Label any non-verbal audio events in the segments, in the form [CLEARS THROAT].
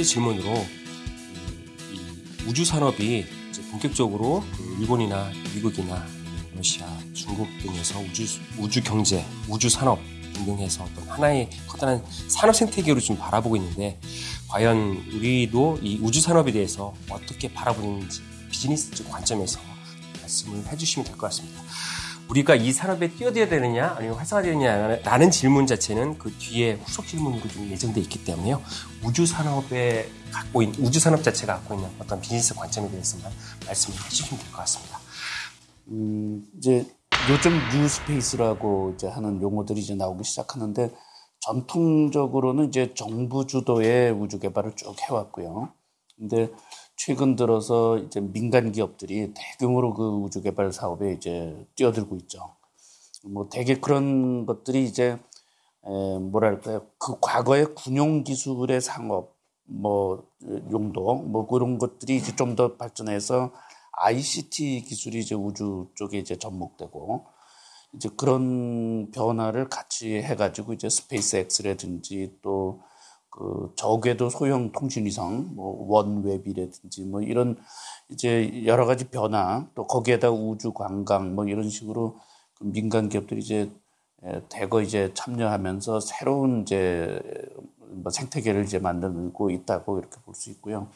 번째 질문으로 이 우주 산업이 본격적으로 그 일본이나 미국이나 러시아, 중국 등에서 우주 우주 경제, 우주 산업 등등해서 어떤 하나의 커다란 산업 생태계로 좀 바라보고 있는데 과연 우리도 이 우주 산업에 대해서 어떻게 바라보는지 비즈니스적 관점에서 말씀을 해주시면 될 것 같습니다. 우리가 이 산업에 뛰어들어야 되느냐 아니면 활성화되느냐라는 질문 자체는 그 뒤에 후속 질문으로 좀 예정돼 있기 때문에요. 우주 산업에 갖고 있는 우주 산업 자체가 갖고 있는 어떤 비즈니스 관점에 대해서만 말씀을 해주시면 될 것 같습니다. 음, 이제 요즘 뉴스페이스라고 이제 하는 용어들이 이제 나오기 시작하는데 전통적으로는 이제 정부 주도의 우주 개발을 쭉 해왔고요. 근데 최근 들어서 이제 민간 기업들이 대규모로 그 우주 개발 사업에 이제 뛰어들고 있죠. 뭐 되게 그런 것들이 이제 에, 뭐랄까요 그 과거의 군용 기술의 상업 뭐 용도 뭐 그런 것들이 이제 좀 더 발전해서 ICT 기술이 이제 우주 쪽에 이제 접목되고 이제 그런 변화를 같이 해가지고 이제 스페이스 X라든지 또 그 저 외에도 소형 통신위성, 뭐 원웹이라든지 뭐 이런 이제 여러 가지 변화 또 거기에다 우주 관광 뭐 이런 식으로 그 민간 기업들이 이제 대거 이제 참여하면서 새로운 이제 뭐 생태계를 이제 만들고 있다고 이렇게 볼 수 있고요.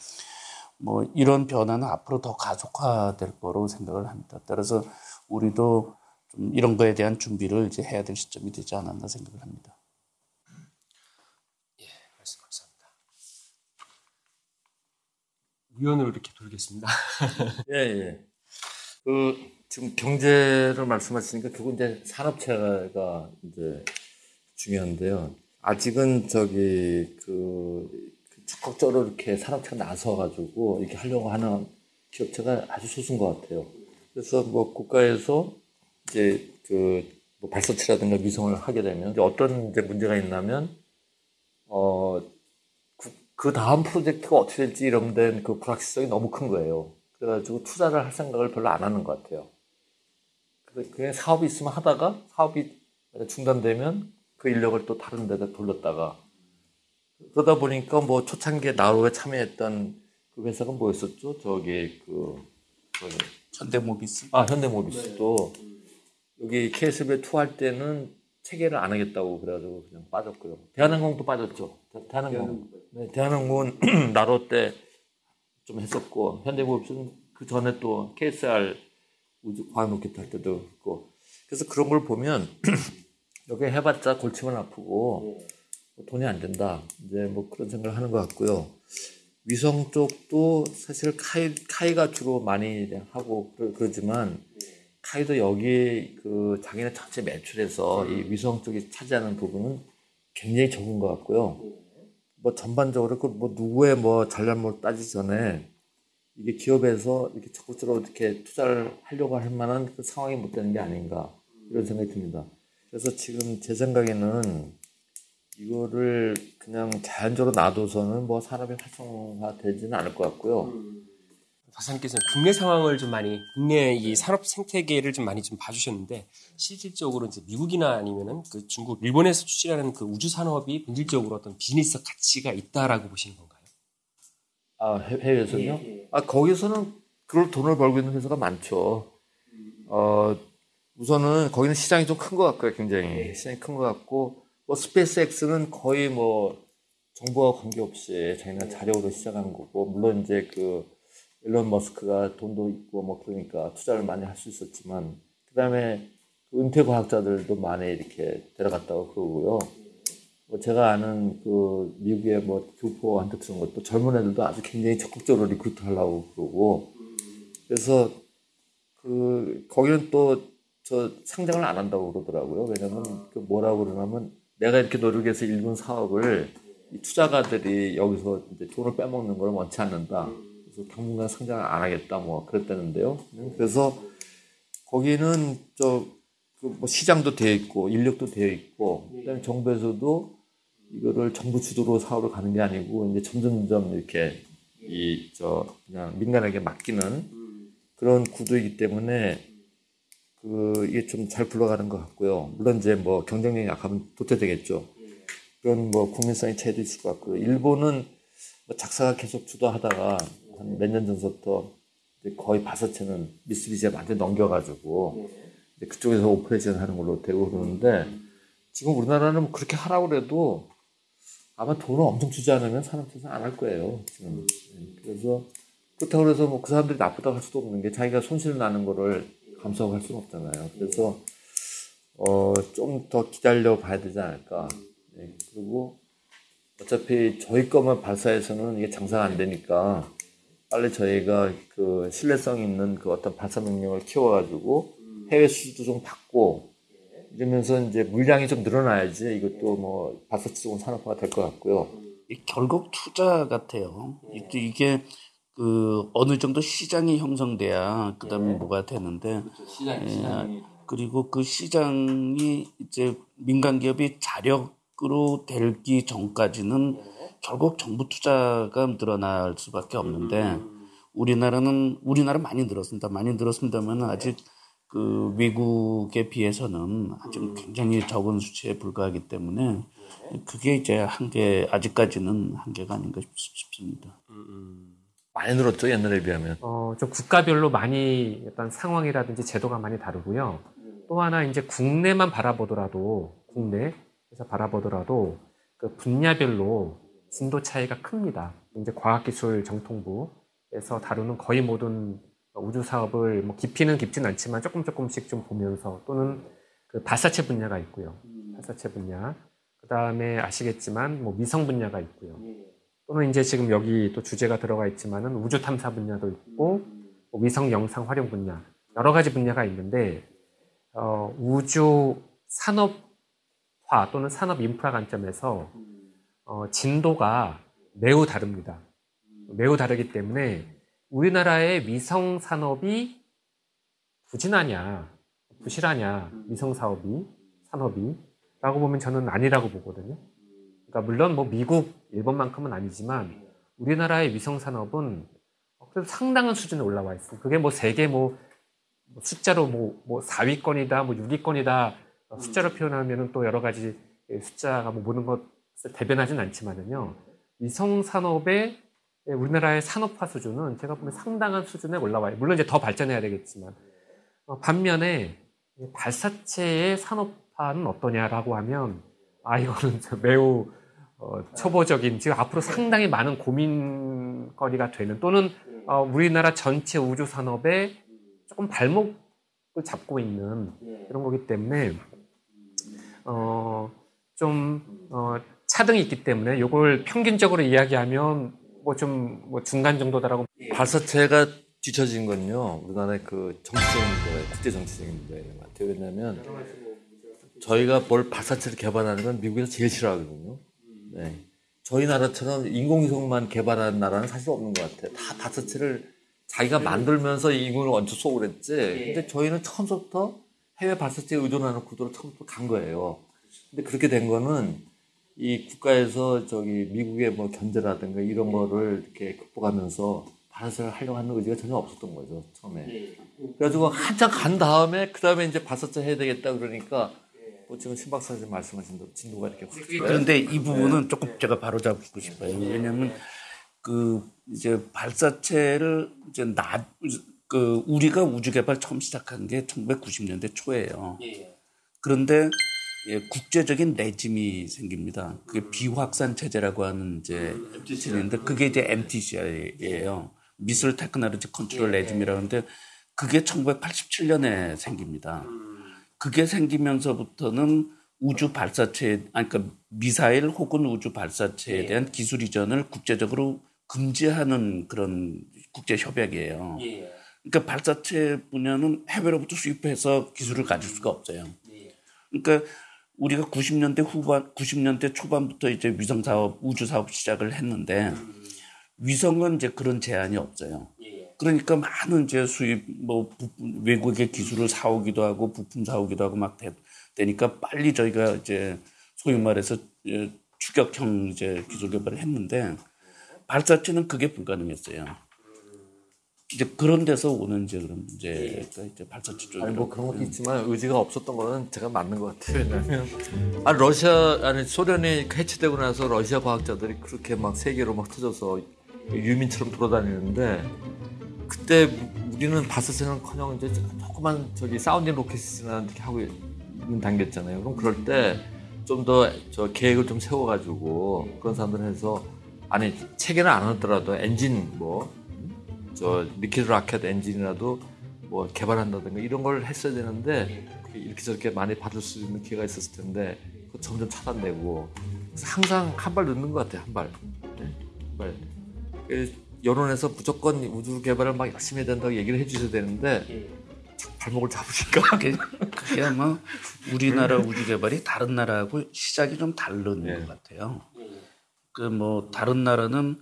뭐 이런 변화는 앞으로 더 가속화될 거로 생각을 합니다. 따라서 우리도 좀 이런 거에 대한 준비를 이제 해야 될 시점이 되지 않았나 생각을 합니다. 위원으로 이렇게 돌겠습니다. [LAUGHS] 예, 예. 그, 지금 경제를 말씀하시니까 그건 이제 산업체가 이제 중요한데요. 아직은 저기 그, 그 적극적으로 이렇게 산업체가 나서가지고 이렇게 하려고 하는 기업체가 아주 소수인 것 같아요. 그래서 뭐 국가에서 이제 그뭐 발사체라든가 위성을 하게 되면 이제 어떤 이제 문제가 있냐면 어, 그 다음 프로젝트가 어떻게 될지 이런 데는 그 불확실성이 너무 큰 거예요. 그래가지고 투자를 할 생각을 별로 안 하는 것 같아요. 그냥 사업이 있으면 하다가 사업이 중단되면 그 인력을 또 다른 데다 돌렸다가 그러다 보니까 뭐 초창기에 나로에 참여했던 그 회사가 뭐였었죠? 저기 그, 그 현대모비스. 아 현대모비스도 여기 KSB 투할 때는 체계를 안 하겠다고 그래가지고 그냥 빠졌고요. 대한항공도 빠졌죠. 대한항공. 네, 대한항공은 [CLEARS THROAT] 나로 때 좀 했었고 현대모비스는 그 전에 또 KSR 우주 과학 로켓 할 때도 있고 그래서 그런 걸 보면 [CLEARS THROAT] 여기 해봤자 골치만 아프고 뭐 돈이 안 된다. 이제 뭐 그런 생각을 하는 것 같고요. 위성 쪽도 사실 카이, 카이가 주로 많이 하고 그러지만 카이도 여기 그 자기네 전체 매출에서 이 위성 쪽이 차지하는 부분은 굉장히 적은 것 같고요. 뭐 전반적으로 그뭐 누구의 뭐 잘잘못 따지기 전에 이게 기업에서 이렇게 적극적으로 이렇게 투자를 하려고 할 만한 그 상황이 못 되는 게 아닌가 이런 생각이 듭니다. 그래서 지금 제 생각에는 이거를 그냥 자연적으로 놔둬서는 뭐 산업이 활성화 되지는 않을 것 같고요. 음. 박사님께서는 국내 상황을 좀 많이 국내 이 산업 생태계를 좀 많이 좀 봐주셨는데 실질적으로 이제 미국이나 아니면은 그 중국, 일본에서 추진하는 그 우주 산업이 본질적으로 어떤 비즈니스 가치가 있다라고 보시는 건가요? 아 해외에서요? 예, 예. 아 거기서는 그걸 돈을 벌고 있는 회사가 많죠. 어 우선은 거기는 시장이 좀 큰 것 같고요, 굉장히 예. 시장이 큰 것 같고 뭐 스페이스X는 거의 뭐 정부와 관계없이 자기네 자력으로 시작한 거고 물론 이제 그 일론 머스크가 돈도 있고 뭐 그러니까 투자를 많이 할 수 있었지만 그 다음에 은퇴 과학자들도 많이 이렇게 데려갔다고 그러고요. 뭐 제가 아는 그 미국의 뭐 교포한테 들은 것도 젊은 애들도 아주 굉장히 적극적으로 recruit 하려고 그러고 그래서 그 거기는 또 저 상장을 안 한다고 그러더라고요. 왜냐면 그 뭐라고 그러냐면 내가 이렇게 노력해서 일군 사업을 투자가들이 여기서 이제 돈을 빼먹는 걸 원치 않는다. 당분간 상장을 안 하겠다 뭐 그랬다는데요. 그래서 거기는 저 뭐 시장도 되어 있고 인력도 되어 있고 그다음에 정부에서도 이거를 정부 주도로 사업을 가는 게 아니고 이제 점점점 이렇게 이 저 그냥 민간에게 맡기는 그런 구도이기 때문에 그 이게 좀 잘 굴러가는 것 같고요. 물론 이제 뭐 경쟁력이 약하면 도태되겠죠. 그런 뭐 국민성의 차이도 있을 것 같고요. 일본은 뭐 작사가 계속 주도하다가 한 몇 년 전부터 거의 발사체는 미쓰비시에 완전 넘겨가지고 그쪽에서 operation 하는 걸로 되고 그러는데 지금 우리나라는 뭐 그렇게 하라고 해도 아마 돈을 엄청 주지 않으면 산업체에서 안할 거예요. 지금. 그래서 그렇다고 해서 뭐 그 사람들이 나쁘다고 할 수도 없는 게 자기가 손실 나는 거를 감수하고 할 수는 없잖아요. 그래서 어, 좀 더 기다려 봐야 되지 않을까. 네. 그리고 어차피 저희 것만 발사해서는 이게 장사가 안 되니까 빨리 저희가 그 신뢰성 있는 그 어떤 발사 능력을 키워가지고 해외 수주도 좀 받고 이러면서 이제 물량이 좀 늘어나야지 이것도 뭐 발사 치고 산업화가 될 것 같고요. 결국 투자 같아요. 이게 그 어느 정도 시장이 형성돼야 그다음에 네. 뭐가 되는데 그렇죠. 시장. 예, 그리고 그 시장이 이제 민간 기업이 자력으로 되기 전까지는 네. 결국 정부 투자가 늘어날 수밖에 없는데 음. 우리나라는 우리나라 많이 늘었습니다. 많이 늘었습니다만 아직 그 외국에 비해서는 아직 음. 굉장히 적은 수치에 불과하기 때문에 네. 그게 이제 한계 아직까지는 한계가 아닌가 싶습니다. 음, 많이 늘었죠 옛날에 비하면. 어, 좀 국가별로 많이 어떤 상황이라든지 제도가 많이 다르고요. 또 하나 이제 국내만 바라보더라도 국내에서 바라보더라도 그 분야별로 진도 차이가 큽니다. 이제 과학기술 정통부에서 다루는 거의 모든 우주 사업을 뭐 깊이는 깊진 않지만 조금 조금씩 좀 보면서 또는 그 발사체 분야가 있고요. 발사체 분야. 그 다음에 아시겠지만 뭐 위성 분야가 있고요. 또는 이제 지금 여기 또 주제가 들어가 있지만은 우주 탐사 분야도 있고 뭐 위성 영상 활용 분야 여러 가지 분야가 있는데 어, 우주 산업화 또는 산업 인프라 관점에서 어, 진도가 매우 다릅니다. 매우 다르기 때문에 우리나라의 위성 산업이 부진하냐, 부실하냐, 위성 사업이, 산업이, 라고 보면 저는 아니라고 보거든요. 그러니까 물론 뭐 미국, 일본만큼은 아니지만 우리나라의 위성 산업은 그래도 상당한 수준에 올라와 있어요. 그게 뭐 세계 뭐, 뭐 숫자로 뭐, 뭐 4위권이다, 뭐 6위권이다 숫자로 표현하면은 또 여러 가지 숫자가 뭐 모든 것을 대변하진 않지만은요. 위성 산업의 우리나라의 산업화 수준은 제가 보면 상당한 수준에 올라와요. 물론 이제 더 발전해야 되겠지만 어, 반면에 발사체의 산업화는 어떠냐라고 하면 아 이거는 매우 어, 초보적인 지금 앞으로 상당히 많은 고민거리가 되는 또는 어, 우리나라 전체 우주 산업에 조금 발목을 잡고 있는 그런 거기 때문에 어, 좀 어, 차등이 있기 때문에 이걸 평균적으로 이야기하면 뭐 좀뭐 뭐 중간 정도다라고 발사체가 뒤처진 건요 우리나라의 그 정치적인 문제, 국제 정치적인 문제인 것 같아요. 왜냐하면 저희가 뭘 발사체를 개발하는 건 미국에서 제일 싫어하거든요. 네. 저희 나라처럼 인공위성만 개발하는 나라는 사실 없는 것 같아요. 다 발사체를 자기가 만들면서 인공을 얹혀 쏘고 그랬지. 근데 저희는 처음부터 해외 발사체에 의존하는 구도로 처음부터 간 거예요. 근데 그렇게 된 거는 이 국가에서 저기 미국의 뭐 견제라든가 이런 거를 이렇게 극복하면서 발사를 하려고 하는 의지가 전혀 없었던 거죠, 처음에. 그래가지고 한참 간 다음에, 그 다음에 이제 발사체 해야 되겠다 그러니까 뭐 지금 신 박 사님 말씀하신 대로 진도가 이렇게 확 그런데 이 부분은 네. 조금 제가 바로 잡고 싶어요. 왜냐하면 그 이제 발사체를 이제 나, 그 우리가 우주 개발 처음 시작한 게 1990년대 초예요. 예. 그런데 예, 국제적인 레짐이 생깁니다. 그게 비확산 체제라고 하는 이제 체제인데 그게 이제 MTCI예요. Missile Technology Control Regime이라고 하는데 그게 1987년에 생깁니다. 그게 생기면서부터는 우주 발사체, 아니, 그러니까 미사일 혹은 우주 발사체에 예. 대한 기술 이전을 국제적으로 금지하는 그런 국제 협약이에요. 예. 그러니까 발사체 분야는 해외로부터 수입해서 기술을 가질 수가 없어요. 예. 그러니까 우리가 90년대 후반, 90년대 초반부터 이제 위성 사업, 우주 사업 시작을 했는데 음. 위성은 이제 그런 제한이 없어요. 그러니까 많은 이제 수입 뭐 외국의 기술을 사오기도 하고 부품 사오기도 하고 막 되, 되니까 빨리 저희가 이제 소위 말해서 추격형 이제 기술 개발을 했는데 발사체는 그게 불가능했어요. 이제 그런 데서 오는 이제 그런 문제가 이제 발사체 쪽이라고. 아니 뭐 그런 것도 있지만 의지가 없었던 거는 제가 맞는 것 같아요. 왜냐하면 아 러시아 아니 소련이 해체되고 나서 러시아 과학자들이 그렇게 막 세계로 막 터져서 유민처럼 돌아다니는데 그때 우리는 발사체는커녕 이제 조그만 저기 sounding 로켓이나 이렇게 하고 있는 단계였잖아요. 그럼 그럴 때 좀 더 저 계획을 좀 세워가지고 그런 사람들 해서 아니 체계는 안 하더라도 엔진 뭐 저 liquid rocket 엔진이라도 뭐 개발한다든가 이런 걸 했어야 되는데 이렇게 저렇게 많이 받을 수 있는 기회가 있었을 텐데 그거 점점 차단되고 그래서 항상 한 발 늦는 것 같아요 한 발. 네? 한 발. 그 여론에서 무조건 우주 개발을 막 열심히 해야 된다고 얘기를 해주셔야 되는데 발목을 잡으니까 [LAUGHS] 그게, 그게 아마 우리나라 우주 개발이 다른 나라하고 시작이 좀 다른 네. 것 같아요. 그 뭐 다른 나라는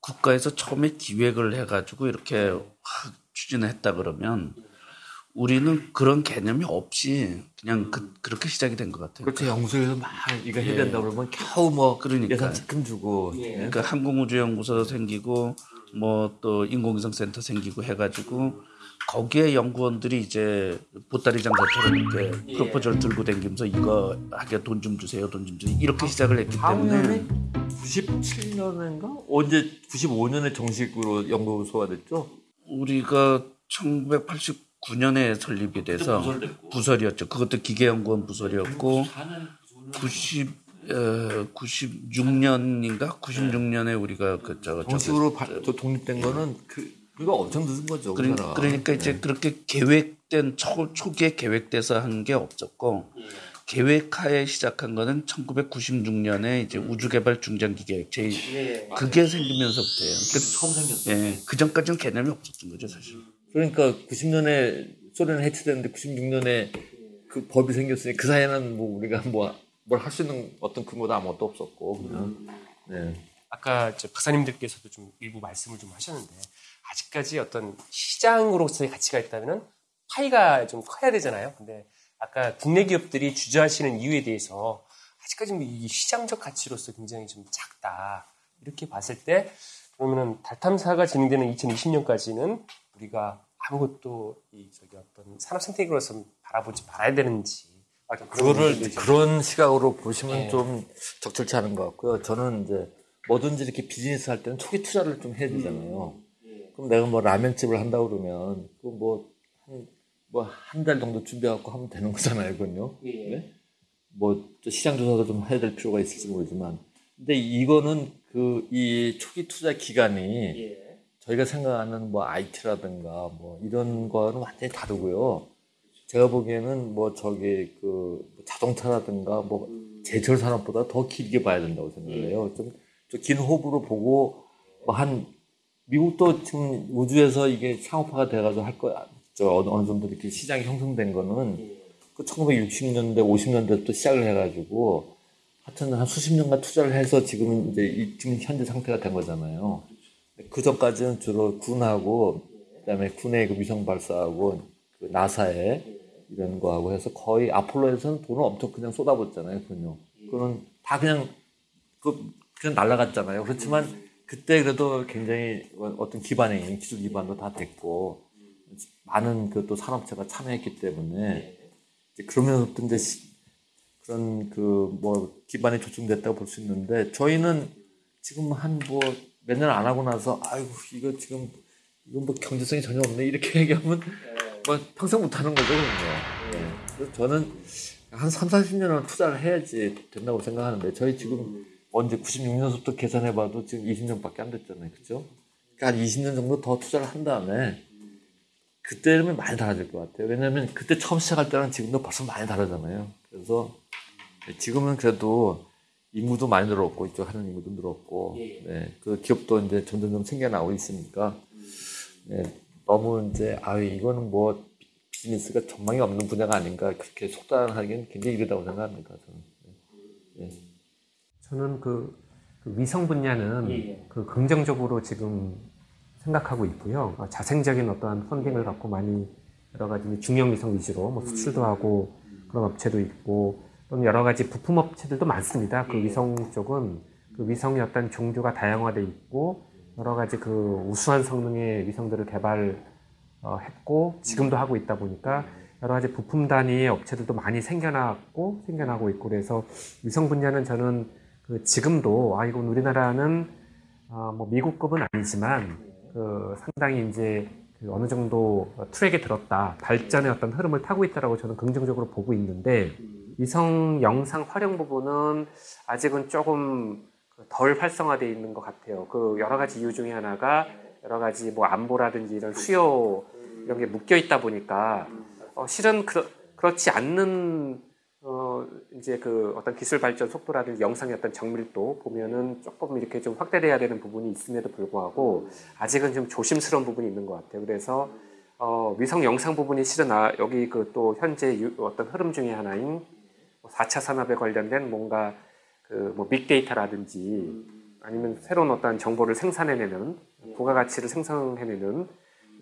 국가에서 처음에 기획을 해가지고 이렇게 확 추진했다 그러면 우리는 그런 개념이 없이 그냥 그, 그렇게 시작이 된 것 같아요. 그렇죠 연구소에서 막 이거 해야 된다 그러면 겨우 뭐 그러니까. 예산 지금 주고 예. 그러니까 항공우주연구소 생기고 뭐 또 인공위성 센터 생기고 해가지고 거기에 연구원들이 이제 보따리 장사처럼 이렇게 프로포즈를 들고 다니면서 이거 하게 돈 좀 주세요, 돈 좀 주세요 이렇게 시작을 했기 때문에 97년인가 언제 95년에 정식으로 연구소가 됐죠? 우리가 1989년에 설립이 돼서 부설이었죠. 그것도 기계연구원 부설이었고 90 어, 96년인가 96년에 우리가 그저 정식으로 발- 저 독립된 거는 그 그거 엄청 늦은 거죠. 그러, 우리나라. 그러니까 이제 그렇게 계획된 초, 초기에 계획돼서 한 게 없었고 계획하에 시작한 거는 1996년에 이제 우주개발 중장기계획 제 그게 생기면서부터예요. 그, 처음 생겼어요. 예, 그 전까지는 개념이 없었던 거죠 사실. 그러니까 90년에 소련이 해체됐는데 96년에 그 법이 생겼으니 그 사이에는 뭐 우리가 뭐 뭘 할 수 있는 어떤 근거도 아무것도 없었고 그냥 네. 아까 박사님들께서도 좀 일부 말씀을 좀 하셨는데 아직까지 어떤 시장으로서의 가치가 있다면은 파이가 좀 커야 되잖아요. 근데 아까 국내 기업들이 주저하시는 이유에 대해서 아직까지 뭐이 시장적 가치로서 굉장히 좀 작다. 이렇게 봤을 때 그러면은 달 탐사가 진행되는 2020년까지는 우리가 아무것도 이 저기 어떤 산업 생태계로서 바라보지 말아야 되는지 그런 그거를 그런 시각으로 보시면 네. 좀 적절치 않은 것 같고요. 저는 이제 뭐든지 이렇게 비즈니스 할 때는 초기 투자를 좀 해야 되잖아요. 그럼 내가 뭐 라면집을 한다 그러면 그뭐한 뭐 한 달 정도 준비해갖고 하면 되는 거잖아요, 그건요. 네? 뭐또 시장 조사도 좀 해야 될 필요가 있을지 모르지만, 근데 이거는 그 이 초기 투자 기간이 저희가 생각하는 뭐 IT라든가 뭐 이런 거는 완전히 다르고요. 제가 보기에는 뭐 저기 그 자동차라든가 뭐 제철 산업보다 더 길게 봐야 된다고 생각해요. 좀 긴 호흡으로 보고 뭐 한 미국도 지금 우주에서 이게 상업화가 돼가지고 할 거야. 저 어느, 어느 정도 이렇게 시장이 형성된 거는 그 1960년대, 50년대부터 시작을 해가지고 하여튼 한 수십 년간 투자를 해서 지금은 이제 이 지금 현재 상태가 된 거잖아요. 그 전까지는 주로 군하고 그다음에 군의 그 위성 발사하고 그 나사에 이런 거하고 해서 거의 아폴로에서는 돈을 엄청 그냥 쏟아붓잖아요, 그건요. 그거는 다 그냥 그 그냥 날라갔잖아요. 그렇지만 그때 그래도 굉장히 어떤 기반이 기술 기반도 다 됐고 많은 그 또 산업체가 참여했기 때문에 그러면서부터 이제 시- 그런 그 뭐 기반이 조성됐다고 볼 수 있는데 저희는 지금 한 뭐 몇 년 안 하고 나서 아이고 이거 지금 이건 뭐 경제성이 전혀 없네 이렇게 [LAUGHS] 얘기하면 뭐 평생 못 하는 거죠 그럼요. 예. 그래서 저는 한 3, 40년은 투자를 해야지 된다고 생각하는데 저희 지금 언제 96년부터 계산해봐도 지금 20년밖에 안 됐잖아요, 그죠? 그러니까 한 20년 정도 더 투자를 한 다음에 그때는 많이 달라질 것 같아요. 왜냐하면 그때 처음 시작할 때랑 지금도 벌써 많이 다르잖아요. 그래서 지금은 그래도 인구도 많이 늘었고 이쪽 하는 인구도 늘었고 네, 그 기업도 이제 점점점 생겨나고 있으니까 네, 너무 이제 아 이거는 뭐 비즈니스가 전망이 없는 분야가 아닌가 그렇게 속단하기는 굉장히 이르다고 생각합니다. 저는. 네. 저는 그, 그 위성 분야는 그 긍정적으로 지금 생각하고 있고요. 어, 자생적인 어떠한 펀딩을 갖고 많이 여러 가지 중형 위성 위주로 뭐 수출도 하고 그런 업체도 있고 또는 여러 가지 부품 업체들도 많습니다. 그 위성 쪽은 그 위성의 어떤 종류가 다양화돼 있고 여러 가지 그 우수한 성능의 위성들을 개발했고 지금도 하고 있다 보니까 여러 가지 부품 단위의 업체들도 많이 생겨났고 생겨나고 있고 그래서 위성 분야는 저는 그 지금도 아 이건 우리나라는 어, 뭐 미국급은 아니지만 그 상당히 이제 그 어느 정도 트랙에 들었다 발전의 어떤 흐름을 타고 있다라고 저는 긍정적으로 보고 있는데 위성 영상 활용 부분은 아직은 조금 덜 활성화되어 있는 것 같아요. 그 여러 가지 이유 중에 하나가 여러 가지 뭐 안보라든지 이런 수요 이런 게 묶여 있다 보니까 어, 실은 그렇, 그렇지 않는 어, 이제 그 어떤 기술 발전 속도라든지 영상의 어떤 정밀도 보면은 조금 이렇게 좀 확대돼야 되는 부분이 있음에도 불구하고 아직은 좀 조심스러운 부분이 있는 것 같아요. 그래서 어, 위성 영상 부분이 실은 아, 여기 그 또 현재 유, 어떤 흐름 중에 하나인 4차 뭐 산업에 관련된 뭔가 그 뭐 빅데이터라든지 아니면 새로운 어떤 정보를 생산해내는 부가가치를 생성해내는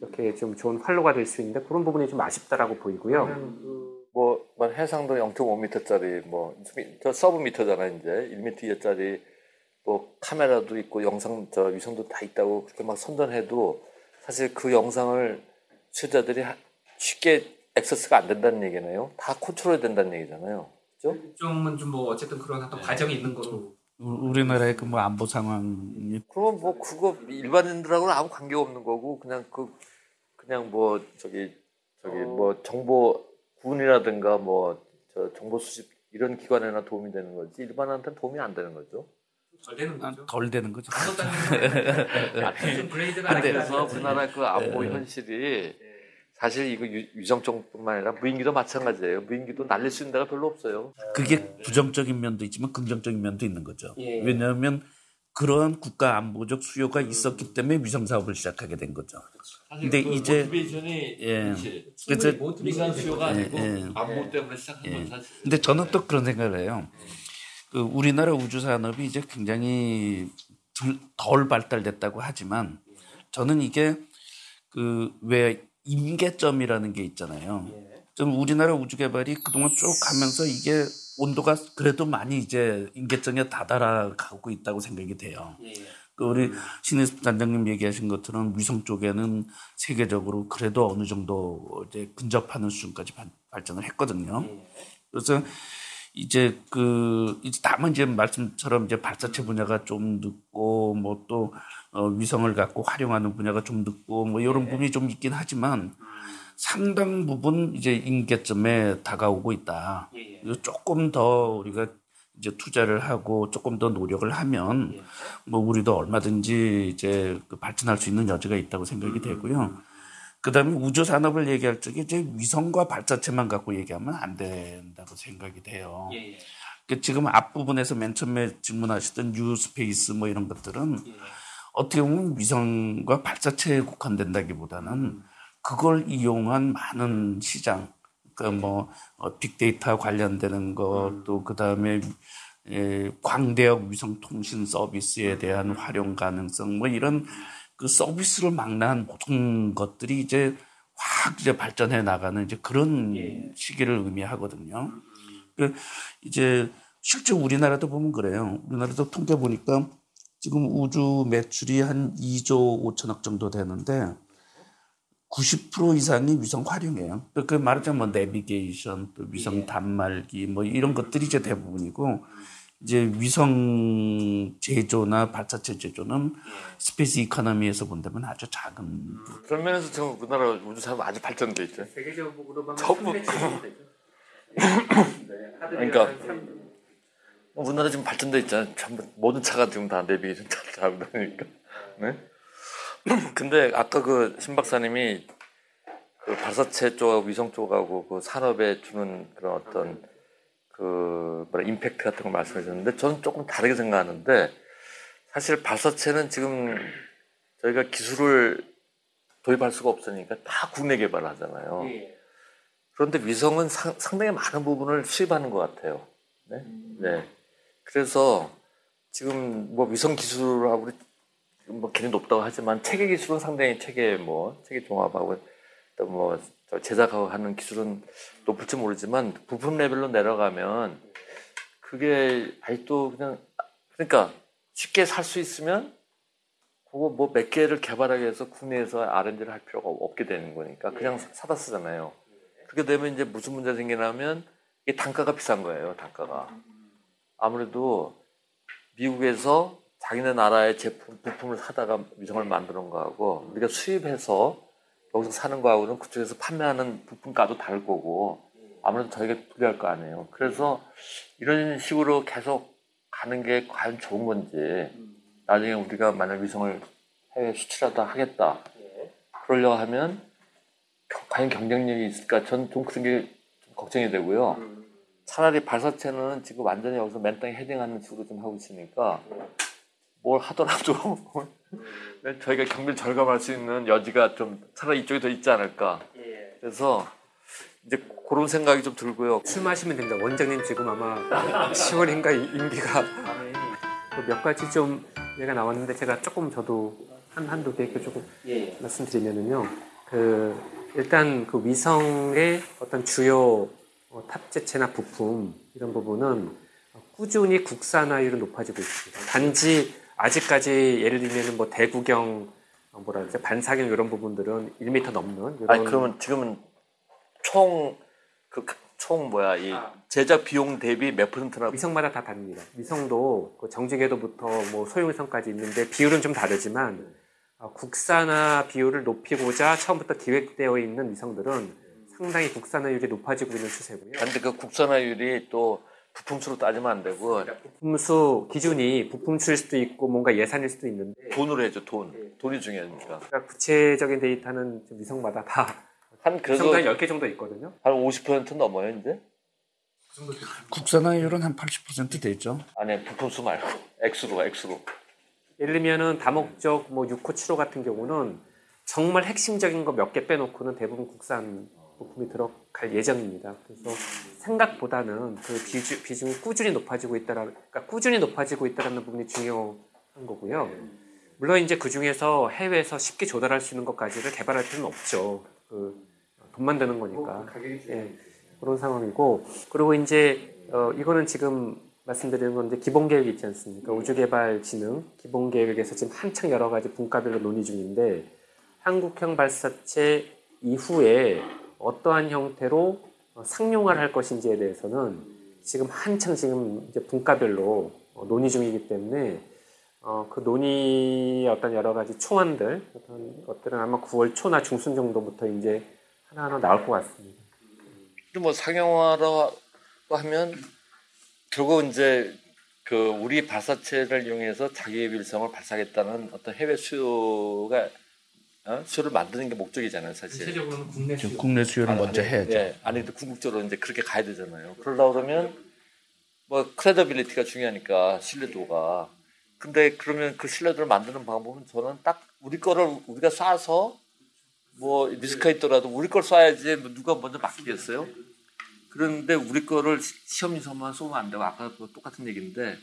이렇게 좀 좋은 활로가 될 수 있는데 그런 부분이 좀 아쉽다라고 보이고요. 뭐, 뭐 해상도 0.5m짜리 뭐저 sub meter잖아 이제 1m 이하짜리 뭐 카메라도 있고 영상 저 위성도 다 있다고 그렇게 막 선전해도 사실 그 영상을 취재자들이 쉽게 액세스가 안 된다는 얘기네요. 다 컨트롤 된다는 얘기잖아요. 그죠? 좀은 좀 뭐 어쨌든 그런 어떤 과정이 있는 거로. 우- 우리나라의 그 뭐 안보 상황이 그러면 뭐 그거 일반인들하고는 아무 관계가 없는 거고 그냥 그 그냥 뭐 저기 저기 뭐 정보 군이라든가 뭐 저 정보 수집 이런 기관에나 도움이 되는 거지 일반한테는 도움이 안 되는 거죠. 덜 되는 아, 덜 되는 거죠. 좀 그레이드가 근데 그래서 우리나라 그 안보 네. 현실이 사실 이거 유- 위성 쪽뿐만 아니라 무인기도 마찬가지예요. 무인기도 날릴 수 있는 데가 별로 없어요. 그게 부정적인 면도 있지만 긍정적인 면도 있는 거죠. 예. 왜냐하면 그러한 국가 안보적 수요가 있었기 때문에 위성 사업을 시작하게 된 거죠. 근데 이제 모티베이션이 예. 그래서 민간 수요가 예, 예. 안보 때문에 시작한 예. 건 사실. 근데 저는 또 그런 생각을 해요. 그 우리나라 우주 산업이 이제 굉장히 덜, 덜 발달됐다고 하지만 저는 이게 그 왜 임계점이라는 게 있잖아요. 좀 우리나라 우주 개발이 그동안 쭉 가면서 이게 온도가 그래도 많이 이제 임계점에 다다라 가고 있다고 생각이 돼요. 그 우리 신혜습 단장님 얘기하신 것처럼 위성 쪽에는 세계적으로 그래도 어느 정도 이제 근접하는 수준까지 발- 발전을 했거든요. 그래서 이제 그 이제 다만 이제 말씀처럼 이제 발사체 분야가 좀 늦고 뭐또 어, 위성을 갖고 활용하는 분야가 좀 늦고 뭐 이런 부분이 좀 있긴 하지만 상당 부분 이제 임계점에 다가오고 있다. 그래서 조금 더 우리가 이제 투자를 하고 조금 더 노력을 하면 뭐 우리도 얼마든지 이제 그 발전할 수 있는 여지가 있다고 생각이 되고요. 그다음에 우주 산업을 얘기할 적에 이제 위성과 발사체만 갖고 얘기하면 안 된다고 생각이 돼요. 그 지금 앞부분에서 맨 처음에 질문하셨던 뉴스페이스 뭐 이런 것들은 어떻게 보면 위성과 발사체에 국한된다기보다는 그걸 이용한 많은 시장, 그러니까 뭐 어, 빅데이터 관련되는 것, 또 그다음에 에, 광대역 위성 통신 서비스에 대한 활용 가능성, 뭐 이런 그 서비스를 망라한 모든 것들이 이제 확 이제 발전해 나가는 이제 그런 시기를 의미하거든요. 그 이제 실제 우리나라도 보면 그래요. 우리나라도 통계 보니까 지금 우주 매출이 한 2조 5천억 정도 되는데 90% 이상이 위성 활용이에요. 그 말하자면 뭐 내비게이션, 또 위성 단말기 뭐 이런 것들이 이제 대부분이고 이제 위성 제조나 발사체 제조는 space economy에서 본다면 아주 작은 그런 면에서 지금 우리나라 우주 산업 아주 발전돼 있죠. 세계적으로 보면 전부- [LAUGHS] 그러니까 우리나라 지금 발전돼 있잖아요. 전부 모든 차가 지금 다 내비게이션 차 다니까. 네? [CLEARS THROAT] 근데 아까 그 신 박사님이 그 발사체 쪽하고 위성 쪽하고 그 산업에 주는 그런 어떤 그 뭐라 임팩트 같은 걸 말씀해 주셨는데 저는 조금 다르게 생각하는데 사실 발사체는 지금 저희가 기술을 도입할 수가 없으니까 다 국내 개발을 하잖아요. 그런데 위성은 상, 상당히 많은 부분을 수입하는 것 같아요. 네. 네. 그래서 지금 뭐 위성 기술하고 뭐 굉장히 높다고 하지만 체계 기술은 상당히 체계 뭐 체계 종합하고 또 뭐 제작하고 하는 기술은 높을지 모르지만 부품 레벨로 내려가면 그게 아직도 그냥 그러니까 쉽게 살 수 있으면 그거 뭐 몇 개를 개발하기 위해서 국내에서 R&D를 할 필요가 없게 되는 거니까 그냥 사다 쓰잖아요. 그렇게 되면 이제 무슨 문제 생기냐면 이게 단가가 비싼 거예요. 단가가 아무래도 미국에서 자기네 나라의 제품 부품을 사다가 위성을 만드는 거하고 우리가 수입해서 여기서 사는 거하고는 그쪽에서 판매하는 부품가도 다를 거고 아무래도 저희가 불리할 거 아니에요. 그래서 이런 식으로 계속 가는 게 과연 좋은 건지 나중에 우리가 만약 위성을 해외 수출하다 하겠다 그러려 하면 겨- 과연 경쟁력이 있을까? 전 좀 그런 게 좀 걱정이 되고요. 차라리 발사체는 지금 완전히 여기서 맨 땅에 헤딩하는 식으로 좀 하고 있으니까 뭘 하더라도 [LAUGHS] 저희가 경비를 절감할 수 있는 여지가 좀 차라리 이쪽이 더 있지 않을까. 그래서 이제 그런 생각이 좀 들고요. 술 마시면 됩니다. 원장님 지금 아마 10월인가 임기가 그몇 가지 좀 얘가 나왔는데 제가 조금 저도 한 한두 개 이렇게 조금 말씀드리면은요. 그 일단 그 위성의 어떤 주요 어, 탑재체나 부품 이런 부분은 꾸준히 국산화율은 높아지고 있습니다. 단지 아직까지 예를 들면 뭐 대구경 어, 뭐라 그러죠 반사경 이런 부분들은 1m 넘는 이런 아니 그러면 지금은 총 그 총 뭐야 이 제작 비용 대비 몇 퍼센트나 위성마다 다 다릅니다. 위성도 그 정지궤도부터 뭐 소형위성까지 있는데 비율은 좀 다르지만 어, 국산화 비율을 높이고자 처음부터 기획되어 있는 위성들은 상당히 국산화율이 높아지고 있는 추세고요. 근데 그 국산화율이 또 부품수로 따지면 안 되고. 부품수 기준이 부품수일 수도 있고 뭔가 예산일 수도 있는데. 돈으로 해줘 돈. 돈이 중요하니까? 그러니까 구체적인 데이터는 좀 위성마다 다 한 그래도 위성도 한 10개 정도 있거든요. 한 50% 넘어요 이제? 국산화율은 한 80% 되죠. 아니 부품수 말고. 액수로 액수로. 예를 들면은 다목적 뭐 6호 7호 같은 경우는 정말 핵심적인 거 몇 개 빼놓고는 대부분 국산 부품이 들어갈 예정입니다. 그래서 생각보다는 그 비중, 비중이 꾸준히 높아지고 있다라, 그러니까 꾸준히 높아지고 있다라는 부분이 중요한 거고요. 물론 이제 그 중에서 해외에서 쉽게 조달할 수 있는 것까지를 개발할 필요는 없죠. 그 돈만 드는 거니까. 예, 그런 상황이고 그리고 이제 어, 이거는 지금 말씀드리는 건 이제 기본 계획이 있지 않습니까? 우주개발진흥 기본 계획에서 지금 한창 여러 가지 분과별로 논의 중인데 한국형 발사체 이후에 어떠한 형태로 어, 상용화를 할 것인지에 대해서는 지금 한창 지금 이제 분과별로 어, 논의 중이기 때문에 어, 그 논의의 어떤 여러 가지 초안들 어떤 것들은 아마 9월 초나 중순 정도부터 이제 하나하나 나올 것 같습니다. 뭐 상용화로 하면 결국 이제 그 우리 발사체를 이용해서 자기의 wil성을 발사하겠다는 어떤 해외 수요가 어? 수요를 만드는 게 목적이잖아요, 사실. 전체적으로는 국내 지금 국내 수요를 먼저 해야죠. 예, 아니 근데 궁극적으로 이제 그렇게 가야 되잖아요. 그러다 그러면 뭐 credibility가 중요하니까 신뢰도가. 근데 그러면 그 신뢰도를 만드는 방법은 저는 딱 우리 거를 우리가 쏴서 뭐 리스크가 있더라도 우리 걸 쏴야지 뭐 누가 먼저 맡기겠어요? 그런데 우리 거를 시- 시험 위성만 쏘면 안 되고 아까 그 똑같은 얘기인데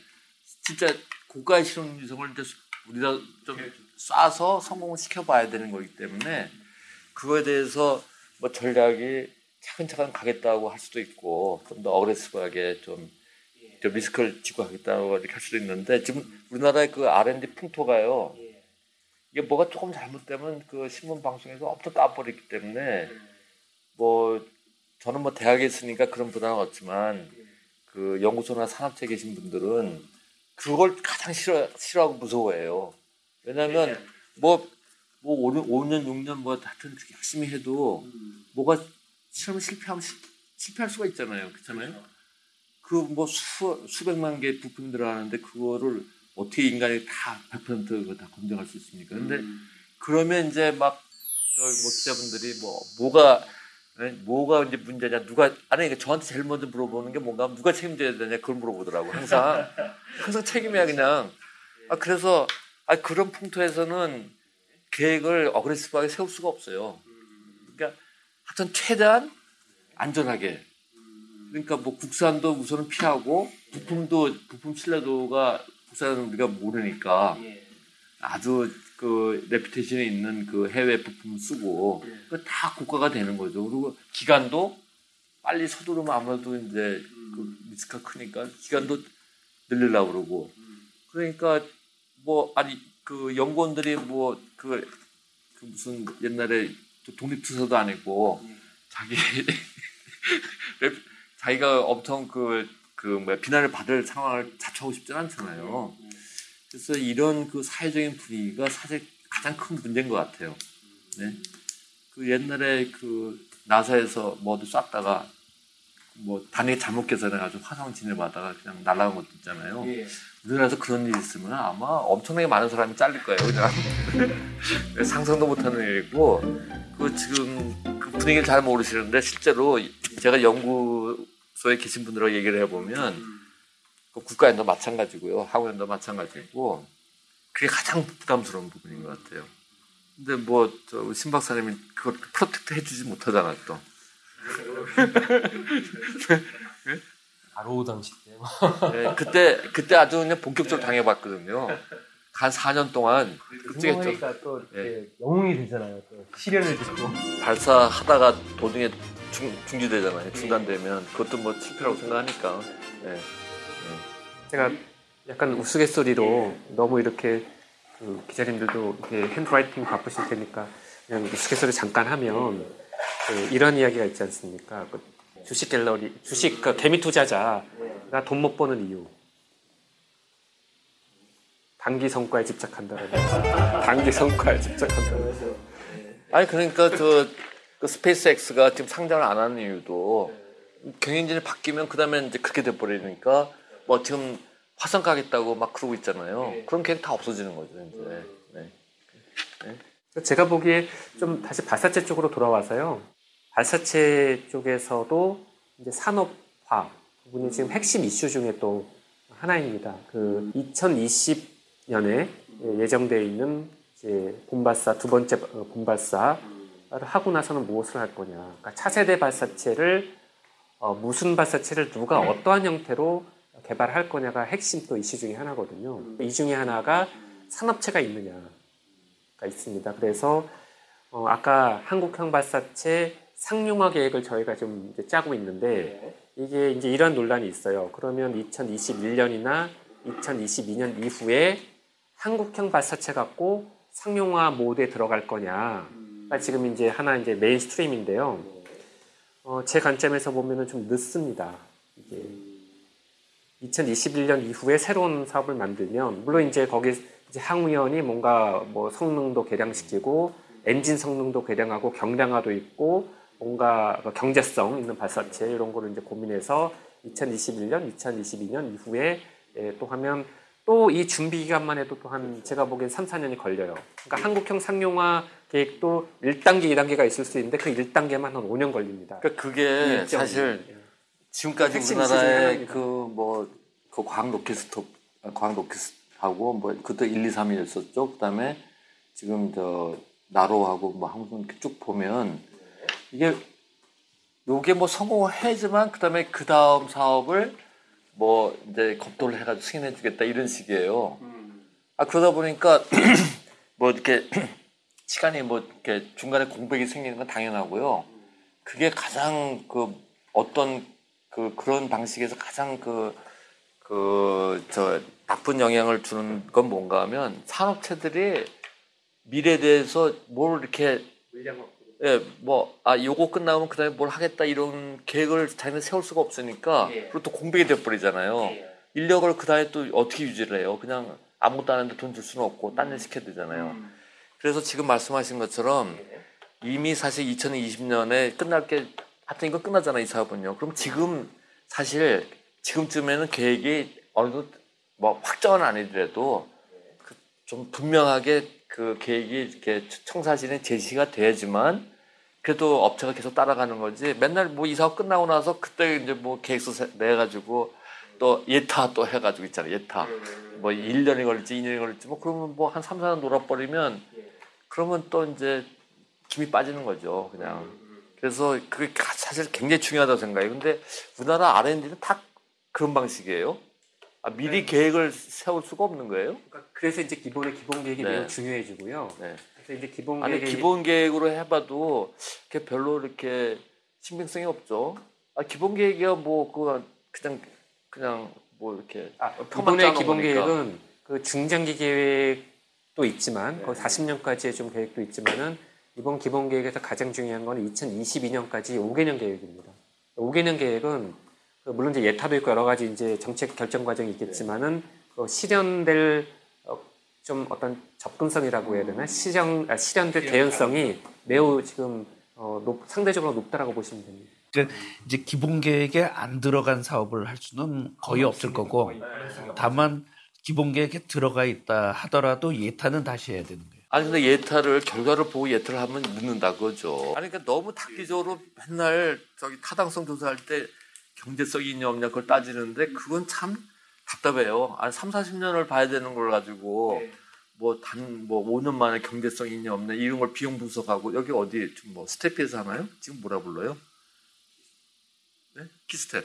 진짜 고가의 실험 위성을 이제 우리가 좀 쏴서 성공을 시켜봐야 되는 거기 때문에 그거에 대해서 뭐 전략이 차근차근 가겠다고 할 수도 있고 좀 더 어그레시브하게 좀, 좀 리스크를 지고 하겠다고 이렇게 할 수도 있는데 지금 우리나라의 그 R&D 풍토가요 이게 뭐가 조금 잘못되면 그 신문 방송에서 엄청 따버리기 때문에 뭐 저는 뭐 대학에 있으니까 그런 부담은 없지만 그 연구소나 산업체에 계신 분들은 그걸 가장 싫어 싫어하고 무서워해요. 왜냐하면 뭐, 뭐 5년, 5년 6년 뭐 하여튼 열심히 해도 뭐가 실험 실패하면 실, 실패할 수가 있잖아요. 그렇잖아요. 그 뭐 수, 수백만 개 부품이 들어가는데 그거를 어떻게 인간이 다 100% 그거 다 검증할 수 있습니까? 근데 그러면 이제 막 저기 뭐 기자분들이 뭐 뭐가 에? 뭐가 이제 문제냐 누가 아니 그러니까 저한테 제일 먼저 물어보는 게 뭔가 누가 책임져야 되냐 그걸 물어보더라고 항상 [LAUGHS] 항상 책임이야 그냥 아 그래서 아 그런 풍토에서는 계획을 어그레시브하게 세울 수가 없어요. 그러니까 하여튼 최대한 안전하게. 그러니까 뭐 국산도 우선은 피하고 부품도 부품 신뢰도가 국산은 우리가 모르니까 아주 그 레피테이션에 있는 그 해외 부품 쓰고 그다 고가가 되는 거죠. 그리고 기간도 빨리 서두르면 아무래도 이제 그 리스크가 크니까 기간도 늘리려고 그러고. 그러니까 뭐 아니 그 연구원들이 뭐그 그 무슨 옛날에 독립투사도 아니고 자기 [LAUGHS] 자기가 엄청 그, 그, 뭐야, 비난을 받을 상황을 자처하고 싶진 않잖아요. 그래서 이런 그 사회적인 분위기가 사실 가장 큰 문제인 것 같아요. 네. 그 옛날에 그 나사에서 뭐도 쐈다가 뭐 단위 잘못 계산해가지고 화성 진입하다가 그냥 날아간 것도 있잖아요. 우리나라에서 그런 일이 있으면 아마 엄청나게 많은 사람이 잘릴 거예요. 그냥 [LAUGHS] 상상도 못하는 일이고 그 지금 그 분위기를 잘 모르시는데 실제로 제가 연구소에 계신 분들하고 얘기를 해보면 그 국과연도 마찬가지고요. 항우연도 마찬가지고 그게 가장 부담스러운 부분인 것 같아요. 근데 뭐 저 신 박사님이 그걸 protect 해주지 못하잖아 또. [LAUGHS] 바로 당시 때 네, 그때 그때 아주 그냥 본격적으로 당해봤거든요. 한 4년 동안. 그러니까 또 예. 이렇게 영웅이 되잖아요. 또 시련을 듣고 발사하다가 도중에 중, 중지되잖아요. 중단되면 그것도 뭐 실패라고 생각하니까. 네. 제가 약간 우스갯소리로 너무 이렇게 그 기자님들도 이렇게 핸드라이팅 바쁘실 테니까 그냥 우스갯소리 잠깐 하면 그 이런 이야기가 있지 않습니까? 그 주식 갤러리, 주식 그 개미 투자자가 돈 못 버는 이유. 단기 성과에 집착한다는 단기 성과에 집착한다는 아니 그러니까 그, 그 스페이스X가 지금 상장을 안 하는 이유도 경영진이 바뀌면 그 다음에 이제 그렇게 돼 버리니까 뭐 지금 화성 가겠다고 막 그러고 있잖아요. 그럼 그냥 다 없어지는 거죠 이제. 네. 제가 보기에 좀 다시 발사체 쪽으로 돌아와서요. 발사체 쪽에서도 이제 산업화 부분이 지금 핵심 이슈 중에 또 하나입니다. 그 2020년에 예정되어 있는 이제 본발사 두 번째 어, 본발사를 하고 나서는 무엇을 할 거냐. 그러니까 차세대 발사체를 어, 무슨 발사체를 누가 어떠한 형태로 개발할 거냐가 핵심 또 이슈 중에 하나거든요. 이 중에 하나가 산업체가 있느냐. 가 있습니다. 그래서 어, 아까 한국형 발사체 상용화 계획을 저희가 좀 짜고 있는데 이게 이제 이런 논란이 있어요. 그러면 2021년이나 2022년 이후에 한국형 발사체 갖고 상용화 모드에 들어갈 거냐. 가 지금 이제 하나 이제 mainstream인데요. 어, 제 관점에서 보면은 좀 늦습니다. 이게 2021년 이후에 새로운 사업을 만들면 물론 이제 거기 이제 항우연이 뭔가 뭐 성능도 개량시키고 엔진 성능도 개량하고 경량화도 있고 뭔가 그 경제성 있는 발사체 이런 거를 이제 고민해서 2021년, 2022년 이후에 예, 또 하면 또 이 준비 기간만 해도 또 한 제가 보기엔 3, 4년이 걸려요. 그러니까 한국형 상용화 계획도 1단계, 2단계가 있을 수 있는데 그 1단계만 한 5년 걸립니다. 그러니까 그게. 사실 예. 지금까지 우리나라의 하나입니다. 그뭐 그 과학 로켓스톱 아, 과학 로켓하고 뭐 그때 1, 2, 3이 있었죠. 그다음에 지금 저 나로하고 뭐 항상 쭉 보면 이게 요게 뭐 성공을 해야지만 그다음에 그 다음 사업을 뭐 이제 검토를 해가지고 승인해주겠다 이런 식이에요. 아 그러다 보니까 [CLEARS THROAT] 뭐 이렇게 [CLEARS THROAT] 시간이 뭐 이렇게 중간에 공백이 생기는 건 당연하고요. 그게 가장 그 어떤 그 그런 방식에서 가장 그 그 저 나쁜 영향을 주는 건 뭔가 하면 산업체들이 미래에 대해서 뭘 이렇게 예, 뭐, 아, 요거 끝나면 그 다음에 뭘 하겠다 이런 계획을 자기는 세울 수가 없으니까, 그리고 또 공백이 돼버리잖아요. 인력을 그 다음에 또 어떻게 유지를 해요? 그냥 아무것도 안 하는데 돈 줄 수는 없고, 딴 일 시켜야 되잖아요. 그래서 지금 말씀하신 것처럼 이미 사실 2020년에 끝날 게, 하여튼 이거 끝나잖아, 이 사업은요. 그럼 지금 사실 지금쯤에는 계획이 어느 정도 뭐 확정은 아니더라도 그 좀 분명하게 그 계획이 이렇게 청사진에 제시가 돼야지만 그래도 업체가 계속 따라가는 거지. 맨날 뭐 이 사업 끝나고 나서 그때 이제 뭐 계획서 세- 내가지고 또 예타 또 해가지고 있잖아요. 예타. 뭐 1년이 걸릴지 2년이 걸릴지 뭐 그러면 뭐 한 3, 4년 놀아버리면 그러면 또 이제 김이 빠지는 거죠. 그냥. 그래서 그게 가- 사실 굉장히 중요하다고 생각해요. 근데 우리나라 R&D는 다 그런 방식이에요. 아, 미리 계획을 세울 수가 없는 거예요? 그러니까 그래서 이제 기본의 기본 계획이 네. 매우 중요해지고요. 네. 그래서 이제 기본 아니 계획이 기본 계획으로 해봐도 이렇게 별로 이렇게 신빙성이 없죠. 아 기본 계획이야 뭐 그거 그냥 그냥 뭐 이렇게 아, 표만 기본의 기본 거니까. 계획은 그 중장기 계획 계획도 있지만 거의 40년까지의 좀 계획도 있지만은 이번 기본 계획에서 가장 중요한 건 2022년까지 5개년 계획입니다. 5개년 계획은 그 물론 이제 예타도 있고 여러 가지 이제 정책 결정 과정이 있겠지만은 그 실현될 어, 좀 어떤 접근성이라고 해야 되나 실현 아, 실현될 개연성이 매우 지금 어, 높, 상대적으로 높다라고 보시면 됩니다. 이제 기본 계획에 안 들어간 사업을 할 수는 거의 없을 거고 다만 기본 계획에 들어가 있다 하더라도 예타는 다시 해야 되는 거예요. 아니 근데 예타를 결과를 보고 예타를 하면 늦는다 그거죠. 아니 그러니까 너무 단기적으로 맨날 저기 타당성 조사할 때 경제성이 있냐 없냐 그걸 따지는데 그건 참 답답해요. 아니 3, 40년을 봐야 되는 걸 가지고 뭐단뭐 5년 만에 경제성이 있냐 없냐 이런 걸 비용 분석하고 여기 어디 지금 뭐 스텝에서 하나요? 지금 뭐라 불러요? 네? KISTEP.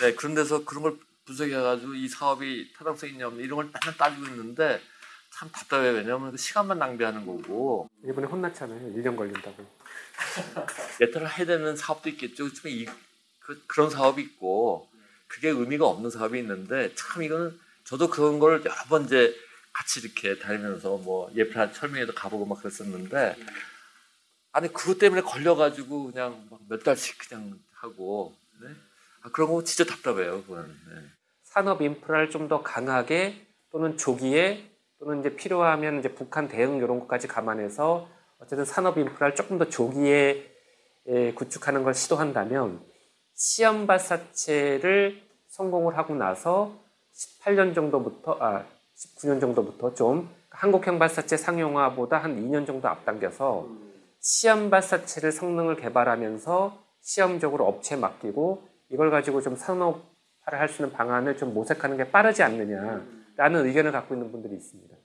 네, 그런 데서 그런 걸 분석해가지고 이 사업이 타당성이 있냐 없냐 이런 걸 맨날 따지고 있는데 참 답답해요. 왜냐하면 그 시간만 낭비하는 거고 이번에 혼났잖아요. 1년 걸린다고. [LAUGHS] 예타를 해야 되는 사업도 있겠죠. 그렇지만 이, 그, 그런 사업이 있고 그게 의미가 없는 사업이 있는데 참 이거는 저도 그런 걸 여러 번 이제 같이 이렇게 다니면서 뭐 예프라 철명에도 가보고 막 그랬었는데 아니 그것 때문에 걸려가지고 그냥 막 몇 달씩 그냥 하고 네? 아, 그런 거 진짜 답답해요. 그거는. 네. 산업 인프라를 좀 더 강하게 또는 조기에 또는 이제 필요하면 이제 북한 대응 이런 것까지 감안해서 어쨌든 산업 인프라를 조금 더 조기에 에, 구축하는 걸 시도한다면 시험 발사체를 성공을 하고 나서 18년 정도부터 아 19년 정도부터 좀 한국형 발사체 상용화보다 한 2년 정도 앞당겨서 시험 발사체를 성능을 개발하면서 시험적으로 업체에 맡기고 이걸 가지고 좀 산업화를 할 수 있는 방안을 좀 모색하는 게 빠르지 않느냐라는 의견을 갖고 있는 분들이 있습니다.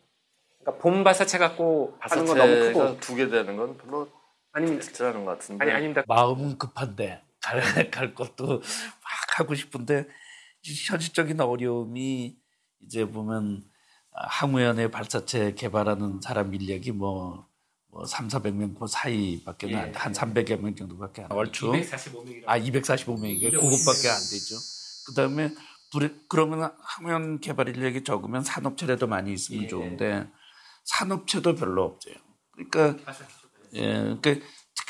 그러니까 본 발사체 갖고 하는 건 너무 크고 발사체가 두개 되는 건 별로 아닙니다. 괜찮은 것 같은데. 아니 아닙니다. 마음은 급한데 갈, [LAUGHS] 갈 것도 막 하고 싶은데 현실적인 어려움이 이제 보면 항우연의 발사체 개발하는 사람 인력이 뭐, 뭐 3, 400명 그 사이밖에 예. 안, 한 300여 명 정도밖에 안 얼추 245명이라고. 아 245명이게 그것밖에 안 되죠. 그다음에 불에, 그러면 항우연 개발 인력이 적으면 산업체라도 많이 있으면 예. 좋은데 산업체도 별로 없어요. 그러니까 예, 그러니까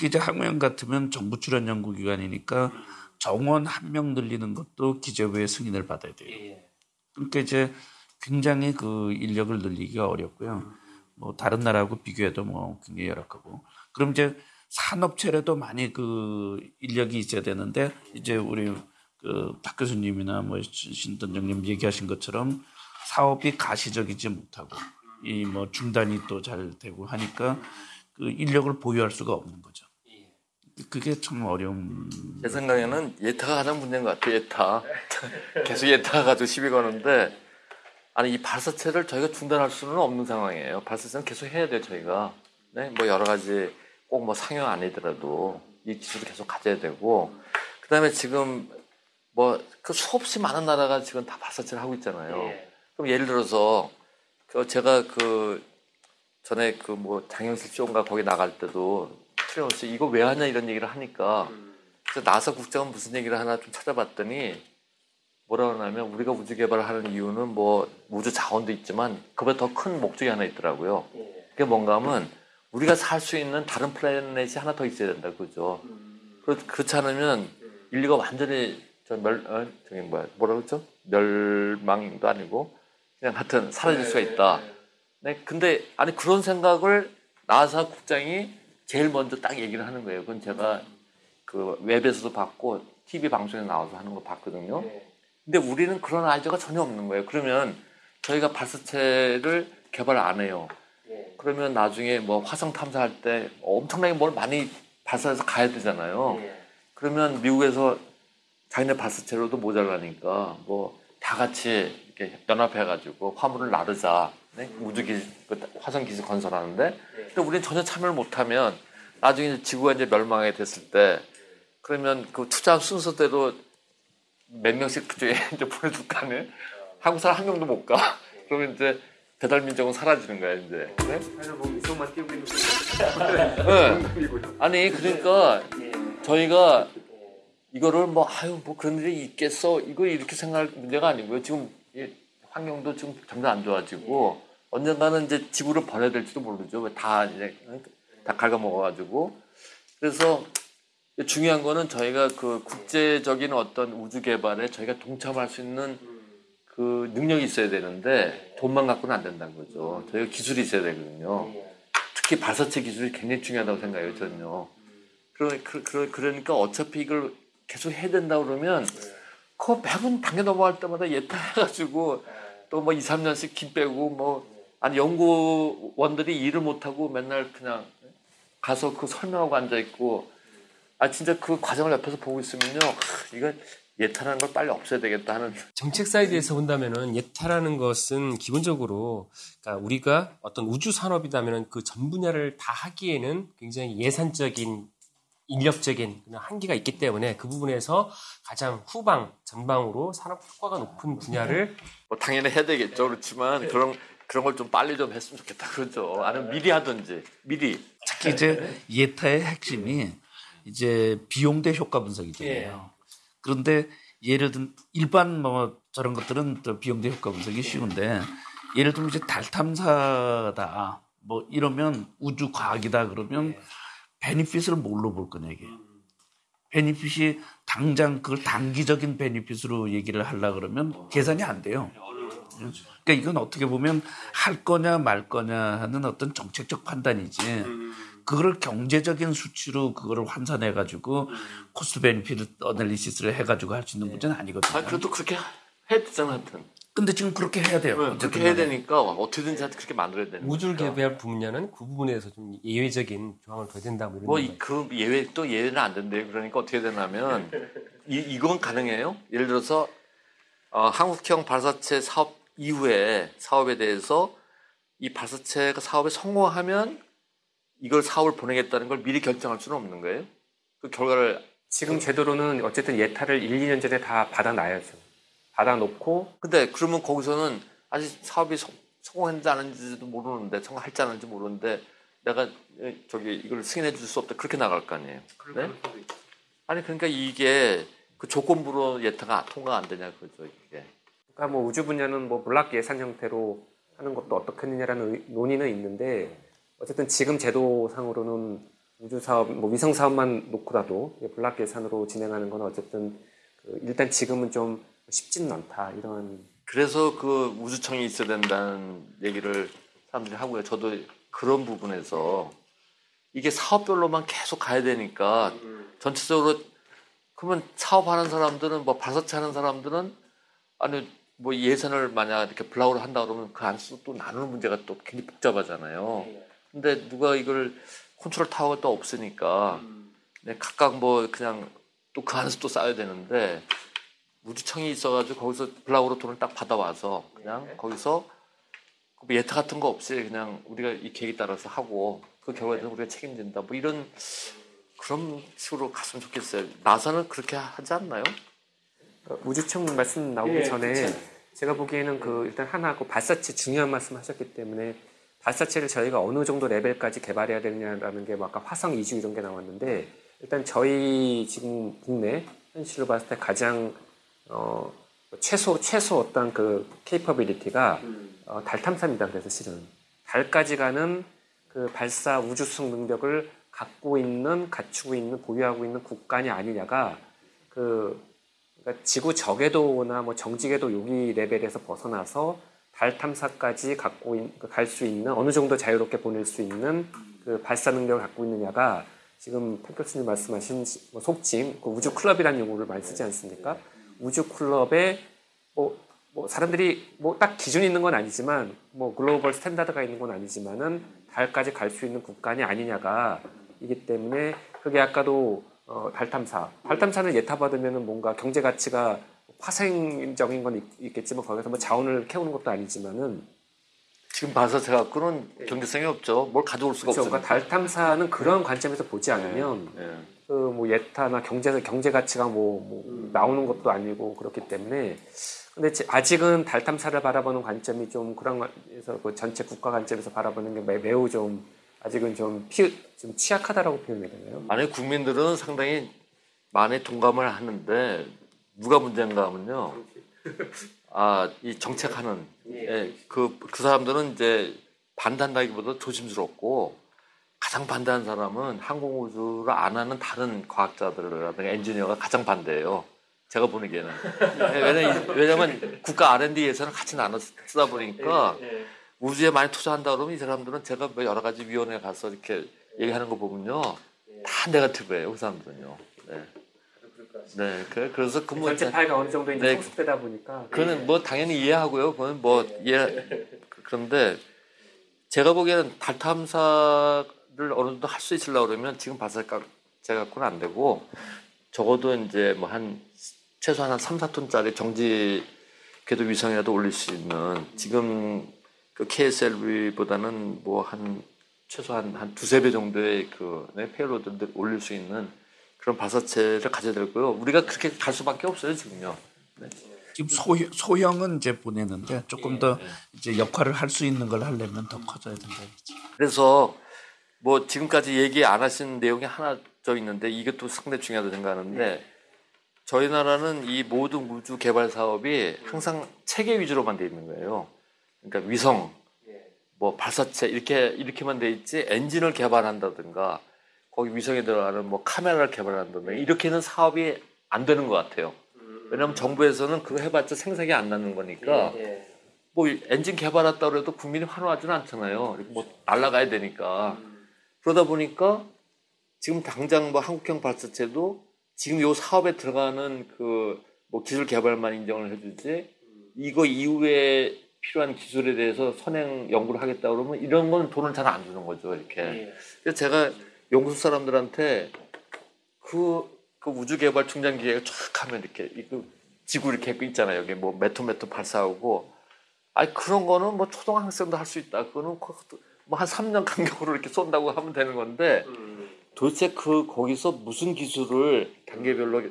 이제 항우연 같으면 정부 출연 연구 기관이니까 정원 한 명 늘리는 것도 기재부의 승인을 받아야 돼요. 예. 그러니까 이제 굉장히 그 인력을 늘리기가 어렵고요. 뭐 다른 나라하고 비교해도 뭐 굉장히 열악하고. 그럼 이제 산업체라도 많이 그 인력이 있어야 되는데 이제 우리 그 박 교수님이나 뭐 신던장님 얘기하신 것처럼 사업이 가시적이지 못하고 이 뭐 중단이 또 잘 되고 하니까 그 인력을 보유할 수가 없는 거죠. 그게 참 어려운. 제 생각에는 예타가 가장 문제인 것 같아요. 예타. [LAUGHS] 계속 예타 가지고 시비 거는데 아니 이 발사체를 저희가 중단할 수는 없는 상황이에요. 발사체는 계속 해야 돼요. 저희가. 네, 뭐 여러 가지 꼭 뭐 상용 아니더라도 이 기술을 계속 가져야 되고 그다음에 지금 뭐 그 수없이 많은 나라가 지금 다 발사체를 하고 있잖아요. 그럼 예를 들어서 그 제가 그 전에 그 뭐 장영실 쇼인가 거기 나갈 때도 틀림없이 이거 왜 하냐 이런 얘기를 하니까 그래서 나사 국장은 무슨 얘기를 하나 좀 찾아봤더니 뭐라 그러냐면 우리가 우주 개발을 하는 이유는 뭐 우주 자원도 있지만 그보다 더 큰 목적이 하나 있더라고요. 그게 뭔가 하면 우리가 살 수 있는 다른 플래닛이 하나 더 있어야 된다 그죠. 그렇, 그렇지 않으면 인류가 완전히 저 멸, 어, 저기 뭐야 뭐라 그랬죠? 멸망도 아니고 그냥 하여튼 사라질 수가 있다. 네, 근데 아니 그런 생각을 나사 국장이 제일 먼저 딱 얘기를 하는 거예요. 그건 제가 그 웹에서도 봤고 TV 방송에 나와서 하는 거 봤거든요. 근데 우리는 그런 아이디어가 전혀 없는 거예요. 그러면 저희가 발사체를 개발 안 해요. 그러면 나중에 뭐 화성 탐사할 때 엄청나게 뭘 많이 발사해서 가야 되잖아요. 그러면 미국에서 자기네 발사체로도 모자라니까 뭐 다 같이 이렇게 연합해가지고 화물을 나르자 네? 우주 기 화성 기지 건설하는데 근데 우리는 전혀 참여를 못하면 나중에 지구가 이제 멸망하게 됐을 때 그러면 그 투자 순서대로 몇 명씩 그쪽에 [LAUGHS] 이제 아니에요? 한국 사람 한 명도 못 가. [LAUGHS] 그러면 이제 배달 민족은 사라지는 거야 이제. 네? 뭐 네. [LAUGHS] 아니 그러니까 저희가 이거를 뭐 아유 뭐 그런 일이 있겠어 이거 이렇게 생각할 문제가 아니고요. 지금 이 환경도 지금 점점 안 좋아지고 언젠가는 이제 지구를 버려야 될지도 모르죠. 다 이제 다 갉아먹어가지고 그래서 중요한 거는 저희가 그 국제적인 어떤 우주 개발에 저희가 동참할 수 있는 그 능력이 있어야 되는데 돈만 갖고는 안 된다는 거죠. 저희가 기술이 있어야 되거든요. 특히 발사체 기술이 굉장히 중요하다고 생각해요, 저는요. 그러, 그, 그러니까 어차피 이걸 계속 해야 된다 그러면 그 매번 당겨 넘어갈 때마다 예타 해가지고 또 뭐 2, 3년씩 김 빼고 뭐 아니 연구원들이 일을 못하고 맨날 그냥 가서 그 설명하고 앉아있고 아 진짜 그 과정을 옆에서 보고 있으면요. 이거 예타라는 걸 빨리 없애야 되겠다 하는 정책 사이드에서 본다면은 예타라는 것은 기본적으로 그러니까 우리가 어떤 우주 산업이다면은 그 전 분야를 다 하기에는 굉장히 예산적인 인력적인 한계가 있기 때문에 그 부분에서 가장 후방 전방으로 산업 효과가 높은 분야를 뭐 당연히 해야 되겠죠. 그렇지만 그런 그런 걸 좀 빨리 좀 했으면 좋겠다. 그러죠. 아니면 미리 하든지 미리. 특히 이제 예타의 핵심이 이제 비용 대 효과 분석이잖아요. 그런데 예를 든 일반 뭐 저런 것들은 또 비용 대 효과 분석이 쉬운데 예를 들면 이제 달 탐사다. 뭐 이러면 우주 과학이다 그러면 베니핏을 뭘로 볼 거냐 이게. 베니핏이 당장 그걸 단기적인 베니핏으로 얘기를 하려 그러면 계산이 안 돼요. 그러니까 이건 어떻게 보면 할 거냐 말 거냐 하는 어떤 정책적 판단이지. 그거를 경제적인 수치로 그거를 환산해 가지고 cost benefit analysis를 해 가지고 할 수 있는 문제는 아니거든요. 아 그래도 그렇게 되잖아 하여튼 근데 지금 그렇게 해야 돼요. 네, 그렇게 해야 되니까 어떻게든지 하여튼 그렇게 만들어야 되는 우주 거니까. 개발 분야는 그 부분에서 좀 예외적인 조항을 둬야 된다 뭐 이런 뭐, 이, 그 예외, 또 예외는 안 된대요. 그러니까 어떻게 되냐면, 이, 이건 가능해요. 예를 들어서, 어, 한국형 발사체 사업 이후에 사업에 대해서 이 발사체가 사업에 성공하면 이걸 사업을 보내겠다는 걸 미리 결정할 수는 없는 거예요. 그 결과를, 지금 제도로는 어쨌든 예타를 1, 2년 전에 다 받아놔야죠. 받아놓고 근데 그러면 거기서는 아직 사업이 성, 했는지도 모르는데, 성공할지 안 했는지 모르는데, 내가 에, 저기 이걸 승인해 줄 수 없다. 그렇게 나갈 거 아니에요. 네? 아니, 그러니까 이게 그 조건부로 예타가 통과 안 되냐, 그죠, 이게. 그러니까 뭐 우주 분야는 뭐 블락 예산 형태로 하는 것도 어떻겠느냐라는 의- 논의는 있는데 어쨌든 지금 제도상으로는 우주 사업, 뭐 위성 사업만 놓고라도 블락 예산으로 진행하는 건 어쨌든 그 일단 지금은 좀 쉽지는 않다 이런 그래서 그 우주청이 있어야 된다는 얘기를 사람들이 하고요. 저도 그런 부분에서 이게 사업별로만 계속 가야 되니까 전체적으로 그러면 사업하는 사람들은 뭐 발사체 하는 사람들은 아니 뭐 예산을 만약 이렇게 block으로 한다 그러면 그 안에서 또 나누는 문제가 또 굉장히 복잡하잖아요. 근데 누가 이걸 컨트롤 타워가 또 없으니까 네, 각각 뭐 그냥 또 그 안에서 또 쌓아야 되는데 우주청이 있어가지고 거기서 block으로 돈을 딱 받아와서 그냥 거기서 그 예타 같은 거 없이 그냥 우리가 이 계획에 따라서 하고 그 결과에 대해서 우리가 책임진다 뭐 이런 그런 식으로 갔으면 좋겠어요. 나사는 그렇게 하지 않나요? 그러니까 우주청 말씀 나오기 전에 제가 보기에는 그 일단 하나 그 발사체 중요한 말씀 하셨기 때문에 발사체를 저희가 어느 정도 레벨까지 개발해야 되느냐라는 게뭐 아까 화성 이주 이런 게 나왔는데 일단 저희 지금 국내 현실로 봤을 때 가장 어 최소 최소 어떤 그 케이퍼빌리티가 어, 달 탐사입니다. 그래서 실은 달까지 가는 그 발사 우주 수송 능력을 갖고 있는 갖추고 있는 보유하고 있는 국간이 아니냐가 그 그러니까 지구 저궤도나 뭐 정지궤도 여기 레벨에서 벗어나서 달 탐사까지 갖고 갈 수 있는 어느 정도 자유롭게 보낼 수 있는 그 발사 능력을 갖고 있느냐가 지금 탁 교수님 말씀하신 뭐 속칭 그 우주 클럽이라는 용어를 많이 쓰지 않습니까? 우주 클럽에 뭐, 뭐 사람들이 뭐 딱 기준이 있는 건 아니지만 뭐 global standard가 있는 건 아니지만은 달까지 갈 수 있는 국가냐 아니냐가 이기 때문에 그게 아까도 어, 달 탐사. 달 탐사는 예타 받으면은 뭔가 경제 가치가 파생적인 건 있, 겠지만 거기서 뭐 자원을 캐오는 것도 아니지만은 지금 발사체 갖고는 경제성이 없죠. 뭘 가져올 수가 그렇죠. 없으니까. 그러니까 달 탐사는 그런 관점에서 보지 않으면 예. 그 뭐 예타나 경제 경제 가치가 뭐, 뭐 나오는 것도 아니고 그렇기 때문에 근데 지- 아직은 달 탐사를 바라보는 관점이 좀 그런 관에서 그 전체 국가 관점에서 바라보는 게 매- 매우 좀 아직은 좀, 피, 좀 취약하다라고 표현해야 되나요? 아니 국민들은 상당히 많이 동감을 하는데 누가 문제인가 하면요. 아, 이 정책하는 예, 그, 그 사람들은 이제 반대한다기보다 조심스럽고 가장 반대하는 사람은 항공우주를 안 하는 다른 과학자들이라든가 엔지니어가 가장 반대해요. 제가 보기에는. 왜냐면, 왜냐면 국가 R&D 예산을 같이 나눠 쓰다 보니까 우주에 많이 투자한다 그러면 이 사람들은 제가 뭐 여러 가지 위원회에 가서 이렇게 얘기하는 거 보면요. 다 네거티브예요. 그 사람들은요. 네. 네. 그- 그래서 그 뭐, 전체 파이가 어느 정도 이제 네. 성숙되다 보니까 그거는 뭐 당연히 이해하고요. 그건 뭐 이해 그런데 제가 보기에는 달 탐사 를 어느 정도 할 수 있으려고 그러면 지금 봐서 제가 갖고는 안 되고 적어도 이제 뭐 한 최소한 한 3, 4톤짜리 정지 궤도 위성이라도 올릴 수 있는 지금 그 KSLV보다는 뭐 한 최소한 한 두세 배 정도의 그 네, 페이로드를 올릴 수 있는 그런 발사체를 가져야 되고요. 우리가 그렇게 갈 수밖에 없어요, 지금요. 지금 소형, 소형은 이제 보내는데 조금 더 예. 이제 역할을 할 수 있는 걸 하려면 더 커져야 된다. 그래서 뭐 지금까지 얘기 안 하신 내용이 하나 더 있는데 이것도 상당히 중요하다고 생각하는데 저희 나라는 이 모든 우주 개발 사업이 항상 체계 위주로만 돼 있는 거예요. 그러니까 위성, 뭐 발사체 이렇게 이렇게만 돼 있지 엔진을 개발한다든가 거기 위성에 들어가는 뭐 카메라를 개발한다든가 이렇게는 사업이 안 되는 것 같아요. 왜냐하면 정부에서는 그거 해봤자 생산이 안 나는 거니까 뭐 엔진 개발했다 그래도 국민이 환호하지는 않잖아요. 뭐 날아가야 되니까. 그러다 보니까 지금 당장 뭐 한국형 발사체도 지금 요 사업에 들어가는 그 뭐 기술 개발만 인정을 해주지 이거 이후에 필요한 기술에 대해서 선행 연구를 하겠다 그러면 이런 건 돈을 잘 안 주는 거죠 이렇게. 그래서 제가 연구소 사람들한테 그, 그 우주 개발 충전 기계가 쫙 하면 이렇게 이거 지구 이렇게 있잖아요. 여기 뭐 메토 메토 발사하고 아니 그런 거는 뭐 초등학생도 할 수 있다. 그거는 뭐 한 3년 간격으로 이렇게 쏜다고 하면 되는 건데 도대체 그 거기서 무슨 기술을 단계별로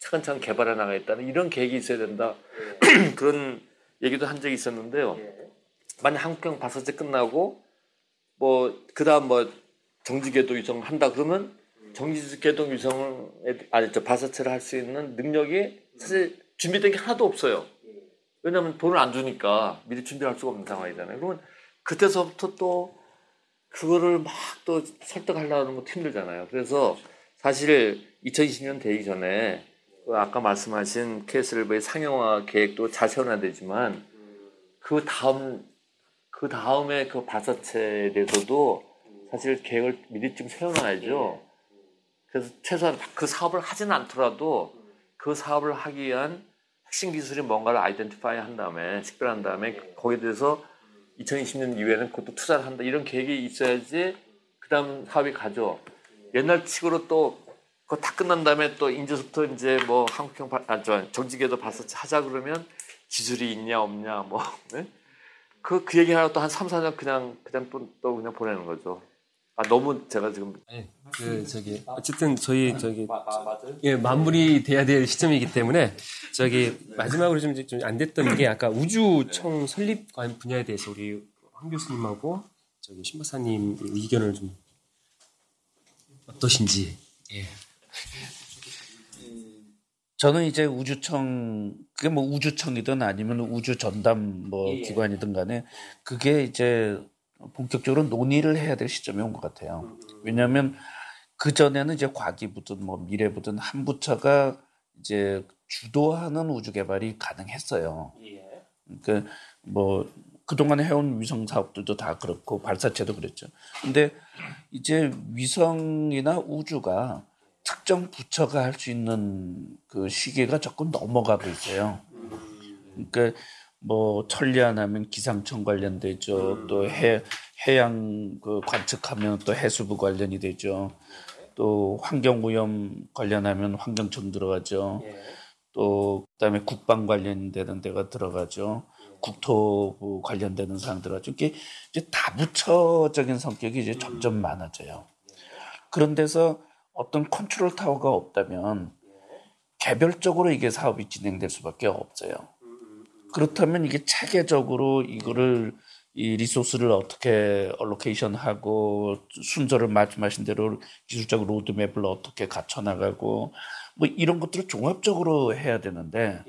차근차근 개발해 나가겠다는 이런 계획이 있어야 된다. [CLEARS THROAT] 그런 얘기도 한 적이 있었는데요. 만약 한국형 발사체 끝나고 뭐 그다음 뭐 정지궤도 위성 한다 그러면 정지궤도 위성을 아니 저 발사체를 할 수 있는 능력이 사실 준비된 게 하나도 없어요. 왜냐하면 돈을 안 주니까 미리 준비할 수가 없는 상황이잖아요. 그러면 그때서부터 또 그거를 막 또 설득하려는 것도 힘들잖아요. 그래서 사실 2020년 되기 전에 그 아까 말씀하신 KSLV의 상용화 계획도 잘 세워놔야 되지만 그 다음 그 다음에 그 발사체에 대해서도 사실 계획을 미리 좀 세워놔야죠. 그래서 최소한 그 사업을 하지는 않더라도 그 사업을 하기 위한 핵심 기술이 뭔가를 아이덴티파이 한 다음에 식별한 다음에 거기에 대해서 2020년 이후에는 그것도 투자를 한다 이런 계획이 있어야지 그다음 사업이 가죠. 옛날 식으로 또 그거 다 끝난 다음에 또 이제부터 이제 뭐 한국형 발, 아, 저 정지궤도 발사체 하자 그러면 기술이 있냐 없냐 뭐 네? 그, 그 얘기 하나 또 한 3, 4년 그냥 그냥 또, 또 그냥 보내는 거죠. 아 너무 제가 지금 아니, 그 저기 어쨌든 저희 저기 예 마무리 돼야 될 시점이기 때문에 저기 마지막으로 좀좀안 됐던 게 아까 우주청 설립 관 분야에 대해서 우리 황 교수님하고 저기 신 박사님 의견을 좀 어떠신지. 예. 저는 이제 우주청 그게 뭐 우주청이든 아니면 우주 전담 뭐 예. 기관이든 간에 그게 이제 본격적으로 논의를 해야 될 시점이 온 것 같아요. 왜냐하면 그 전에는 이제 과기부든 뭐 미래부든 한 부처가 이제 주도하는 우주 개발이 가능했어요. 그러니까 뭐 그동안 해온 위성 사업들도 다 그렇고 발사체도 그랬죠. 근데 이제 위성이나 우주가 특정 부처가 할 수 있는 그 시기가 조금 넘어가고 있어요. 그러니까 뭐 천리안 하면 기상청 관련되죠. 또 해, 해양 그 관측하면 또 해수부 관련이 되죠. 또 환경오염 관련하면 환경청 들어가죠. 또 그다음에 국방 관련되는 데가 들어가죠. 국토부 관련되는 사항 들어가죠. 이게 이제 다 부처적인 성격이 이제 점점 많아져요. 그런 데서 어떤 컨트롤 타워가 없다면 개별적으로 이게 사업이 진행될 수밖에 없어요. 그렇다면 이게 체계적으로 이거를 이 resource를 어떻게 allocation하고 순서를 말씀하신 대로 기술적 로드맵을 어떻게 갖춰 나가고 뭐 이런 것들을 종합적으로 해야 되는데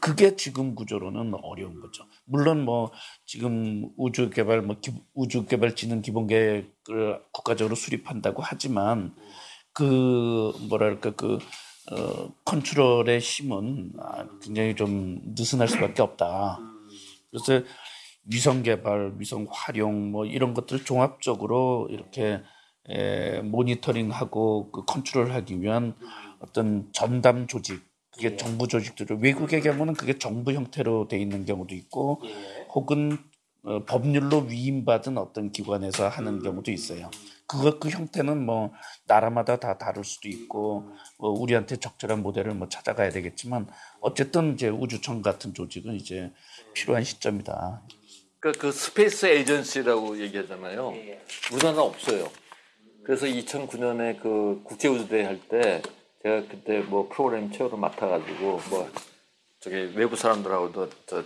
그게 지금 구조로는 어려운 거죠. 물론 뭐 지금 우주 개발 뭐 기, 우주 개발 진흥 기본 계획을 국가적으로 수립한다고 하지만 그 뭐랄까 그 어, 컨트롤의 힘은 아, 굉장히 좀 느슨할 수밖에 없다. 그래서 위성 개발, 위성 활용 뭐 이런 것들 종합적으로 이렇게 에, 모니터링하고 그 컨트롤하기 위한 어떤 전담 조직 그게 정부 조직들을 외국의 경우는 그게 정부 형태로 돼 있는 경우도 있고 혹은 어, 법률로 위임받은 어떤 기관에서 하는 경우도 있어요. 그거 그 형태는 뭐 나라마다 다 다를 수도 있고 뭐 우리한테 적절한 모델을 뭐 찾아가야 되겠지만 어쨌든 이제 우주청 같은 조직은 이제 필요한 시점이다. 그러니까 그 space agency라고 얘기하잖아요. 우리나라 없어요. 그래서 2009년에 그 국제우주대회 할 때 제가 그때 뭐 프로그램 chair를 맡아가지고 뭐 저기 외부 사람들하고도 저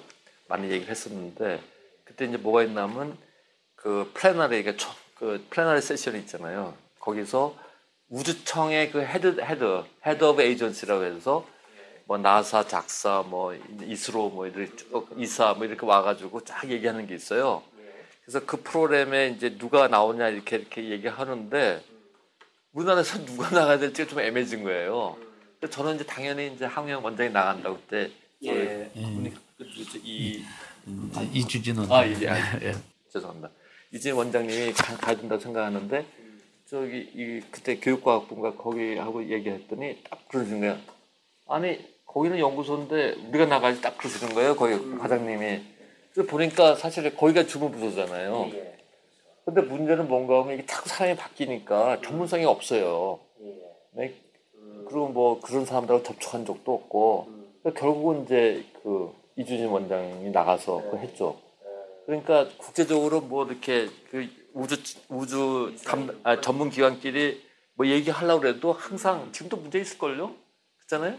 많이 얘기를 했었는데 그때 이제 뭐가 있냐면 그 plenary 그그 plenary session이 있잖아요. 거기서 우주청의 그 head head head of agency라고 해서 뭐 NASA, JAXA, 뭐 ISRO 뭐 이렇게 쭉 ESA 뭐 이렇게 와가지고 쫙 얘기하는 게 있어요. 그래서 그 프로그램에 이제 누가 나오냐 이렇게 이렇게 얘기하는데 우리나라에서 [LAUGHS] 누가 나가야 될지가 좀 애매해진 거예요. 저는 이제 당연히 이제 항우연 원장이 나간다고 그때 예. 이, 이 아, 이주진은 아, 예, 아, 죄송합니다. 이진 원장님이 가- 가야 된다고 생각하는데 저기 이 그때 교육과학부가 거기 하고 얘기했더니 딱 그러시는 거야. 아니 거기는 연구소인데 우리가 나가야지 딱 그러시는 거예요. 거기 과장님이. 그래서 보니까 사실 거기가 주무부서잖아요. 근데 문제는 뭔가 하면 이게 자꾸 사람이 바뀌니까 전문성이 없어요. 네? 그리고 뭐 그런 사람들하고 접촉한 적도 없고 그러니까 결국은 이제 그 이주진 원장이 나가서 그 했죠. 그러니까 국제적으로 뭐 이렇게 그 우주 우주 감, 아, 전문 기관끼리 뭐 얘기하려고 해도 항상 지금도 문제 있을걸요? 그렇잖아요?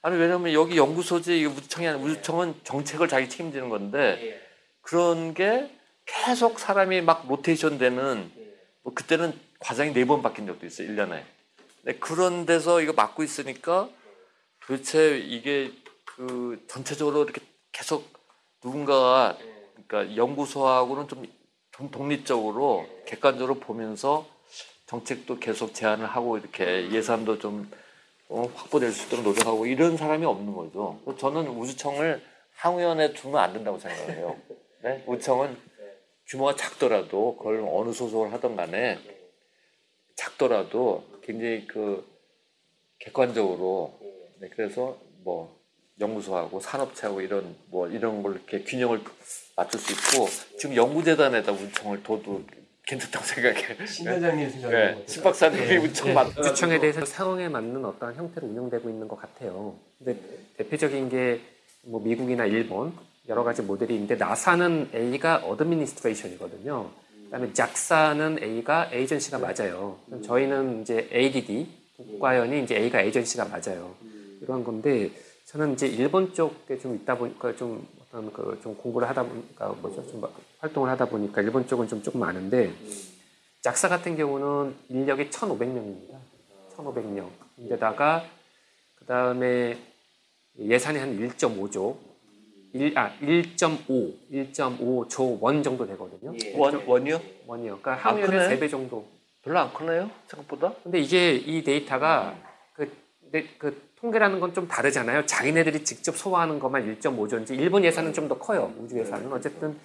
아니 왜냐면 여기 연구소지 이게 우주청이 아니라 우주청은 정책을 자기 책임지는 건데 그런 게 계속 사람이 막 로테이션 되는 뭐 그때는 과장이 네 번 바뀐 적도 있어요. 1년에. 네, 그런 데서 이거 맡고 있으니까 도대체 이게 그 전체적으로 이렇게 계속 누군가가 그러니까 연구소하고는 좀, 좀 독립적으로 객관적으로 보면서 정책도 계속 제안을 하고 이렇게 예산도 좀 어, 확보될 수 있도록 노력하고 이런 사람이 없는 거죠. 저는 우주청을 항우연에 두면 안 된다고 생각해요. 네? 우주청은 규모가 작더라도 그걸 어느 소속을 하던 간에 작더라도 굉장히 그 객관적으로 네, 그래서 뭐 연구소하고 산업체하고 이런 뭐 이런 걸 이렇게 균형을 맞출 수 있고 지금 연구재단에다 우주청을 둬도 괜찮다고 [LAUGHS] 생각해. 신 회장님 네. 생각에 신 박사님이 우주청 맡. 우주청에 대해서 상황에 맞는 어떤 형태로 운영되고 있는 것 같아요. 근데 대표적인 게 뭐 미국이나 일본 여러 가지 모델이 있는데 NASA는 A가 administration이거든요. 그다음에 작사는 A가 agency가 맞아요. 저희는 이제 ADD 국과연이 이제 A가 agency가 맞아요. 이런 건데 저는 이제 일본 쪽에 좀 있다 보니까 좀 어떤 그 좀 공부를 하다 보니까 뭐죠 좀 활동을 하다 보니까 일본 쪽은 좀 조금 많은데 JAXA 같은 경우는 인력이 1,500명입니다. 1,500명. 인데다가 그 다음에 예산이 한 1.5조, 1, 아 1.5, 1.5조 원 정도 되거든요. 원 원이요? 원이요. 그러니까 아, 한국의 크네. 3배 정도. 별로 안 크네요 생각보다. 근데 이게 이 데이터가 그, 네, 그 통계라는 건 좀 다르잖아요. 자기네들이 직접 소화하는 것만 1.5조인지 일본 예산은 좀 더 커요. 우주 예산은 어쨌든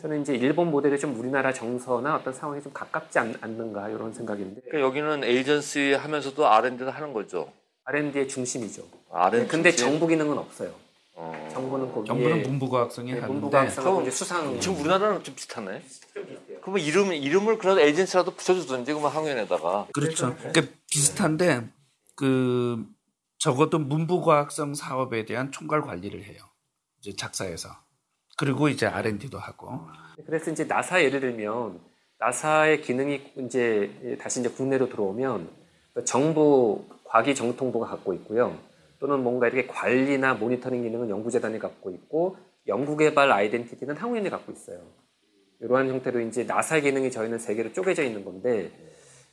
저는 이제 일본 모델이 좀 우리나라 정서나 어떤 상황에 좀 가깝지 않, 않는가 이런 생각인데 그러니까 여기는 에이전시 하면서도 R&D도 하는 거죠. R&D의 중심이죠. R&D. 근데 정부 기능은 없어요. 어. 정부는 거기에 정부는 문부과학성이 네, 하는데 문부과학상하고 이제 수상 지금 우리나라는 좀 비슷하네. 그러면 이름 이름을 그런 에이전시라도 붙여주든지 그러면 항연에다가. 그렇죠. 그러니까 비슷한데 그 적어도 문부과학성 사업에 대한 총괄 관리를 해요. 이제 작사에서 그리고 이제 R&D도 하고 그래서 이제 나사 예를 들면 나사의 기능이 이제 다시 이제 국내로 들어오면 정부 과기정통부가 갖고 있고요. 또는 뭔가 이렇게 관리나 모니터링 기능은 연구재단이 갖고 있고 연구개발 아이덴티티는 항우연이 갖고 있어요. 이러한 형태로 이제 나사 기능이 저희는 세 개로 쪼개져 있는 건데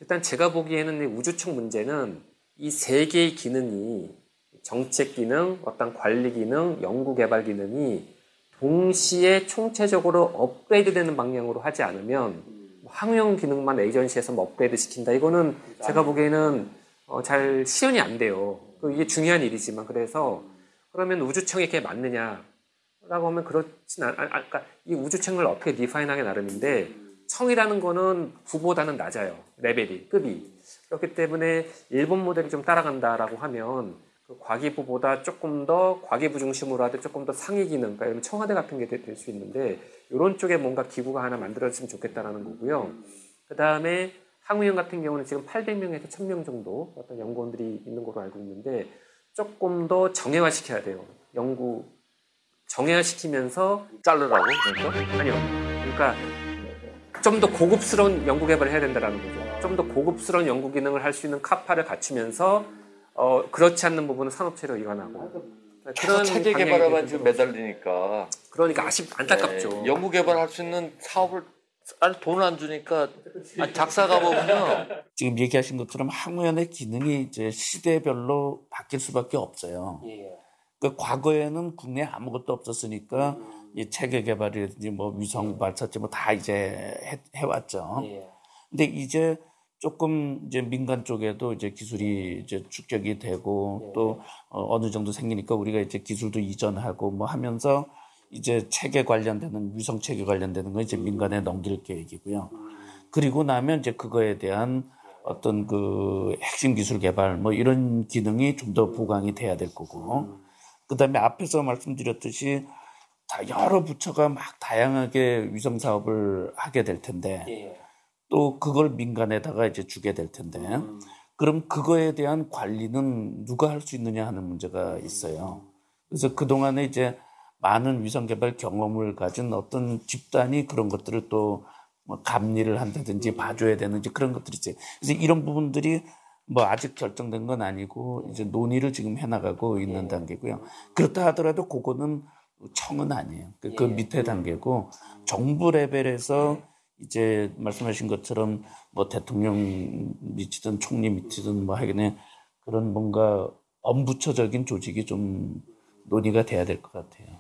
일단 제가 보기에는 이 우주청 문제는 이 세 개의 기능이 정책 기능, 어떤 관리 기능, 연구 개발 기능이 동시에 총체적으로 업그레이드 되는 방향으로 하지 않으면 항용 기능만 에이전시에서 뭐 업그레이드 시킨다. 이거는 제가 보기에는 어, 잘 실현이 안 돼요. 그 이게 중요한 일이지만 그래서 그러면 우주청이 이렇게 맞느냐? 라고 하면 그렇진 않, 아, 아, 그러니까 이 우주청을 어떻게 디파인하기 나름인데 청이라는 거는 부보다는 낮아요. 레벨이, 급이. 그렇기 때문에 일본 모델이 좀 따라간다라고 하면 그 과기부보다 조금 더 과기부 중심으로 하되 조금 더 상위 기능, 그러니까 이런 청와대 같은 게 될 수 있는데 이런 쪽에 뭔가 기구가 하나 만들어졌으면 좋겠다라는 거고요. 그 다음에 항우연 같은 경우는 지금 800명에서 1000명 정도 어떤 연구원들이 있는 걸로 알고 있는데 조금 더 정형화시켜야 돼요. 연구 정형화시키면서 자르라고 그러니까 아니요. 그러니까 좀 더 고급스러운 연구 개발을 해야 된다는 거죠. 좀 더 고급스러운 연구 기능을 할 수 있는 카파를 갖추면서 어, 그렇지 않는 부분은 산업체로 이관하고 계속 체계 방향이 개발에만 지금. 매달리니까 그러니까 아쉽 안타깝죠. 네, 연구 개발할 수 있는 사업을 아니 돈을 안 주니까 아니, 작사가 보면요 [LAUGHS] 지금 얘기하신 것처럼 항우연의 기능이 이제 시대별로 바뀔 수밖에 없어요. 예. 그 과거에는 국내에 아무것도 없었으니까 이 체계 개발이라든지 뭐 위성 발사체 뭐 다 이제 해, 해왔죠. 예. 근데 이제 조금 이제 민간 쪽에도 이제 기술이 이제 축적이 되고 또 어, 어느 정도 생기니까 우리가 이제 기술도 이전하고 뭐 하면서 이제 체계 관련되는 위성 체계 관련되는 건 이제 민간에 넘길 계획이고요. 그리고 나면 이제 그거에 대한 어떤 그 핵심 기술 개발 뭐 이런 기능이 좀 더 보강이 돼야 될 거고. 그다음에 앞에서 말씀드렸듯이 다 여러 부처가 막 다양하게 위성 사업을 하게 될 텐데 예. 또 그걸 민간에다가 이제 주게 될 텐데 그럼 그거에 대한 관리는 누가 할 수 있느냐 하는 문제가 있어요. 그래서 그동안에 이제 많은 위성 개발 경험을 가진 어떤 집단이 그런 것들을 또뭐 감리를 한다든지 봐줘야 되는지 그런 것들이 있어요. 그래서 이런 부분들이 뭐 아직 결정된 건 아니고 이제 논의를 지금 해나가고 있는 단계고요. 그렇다 하더라도 그거는 청은 아니에요. 그, 그 밑에 단계고 정부 레벨에서 이제 말씀하신 것처럼 뭐 대통령 밑이든 총리 밑이든 뭐 하긴에 그런 뭔가 엄부처적인 조직이 좀 논의가 돼야 될 것 같아요.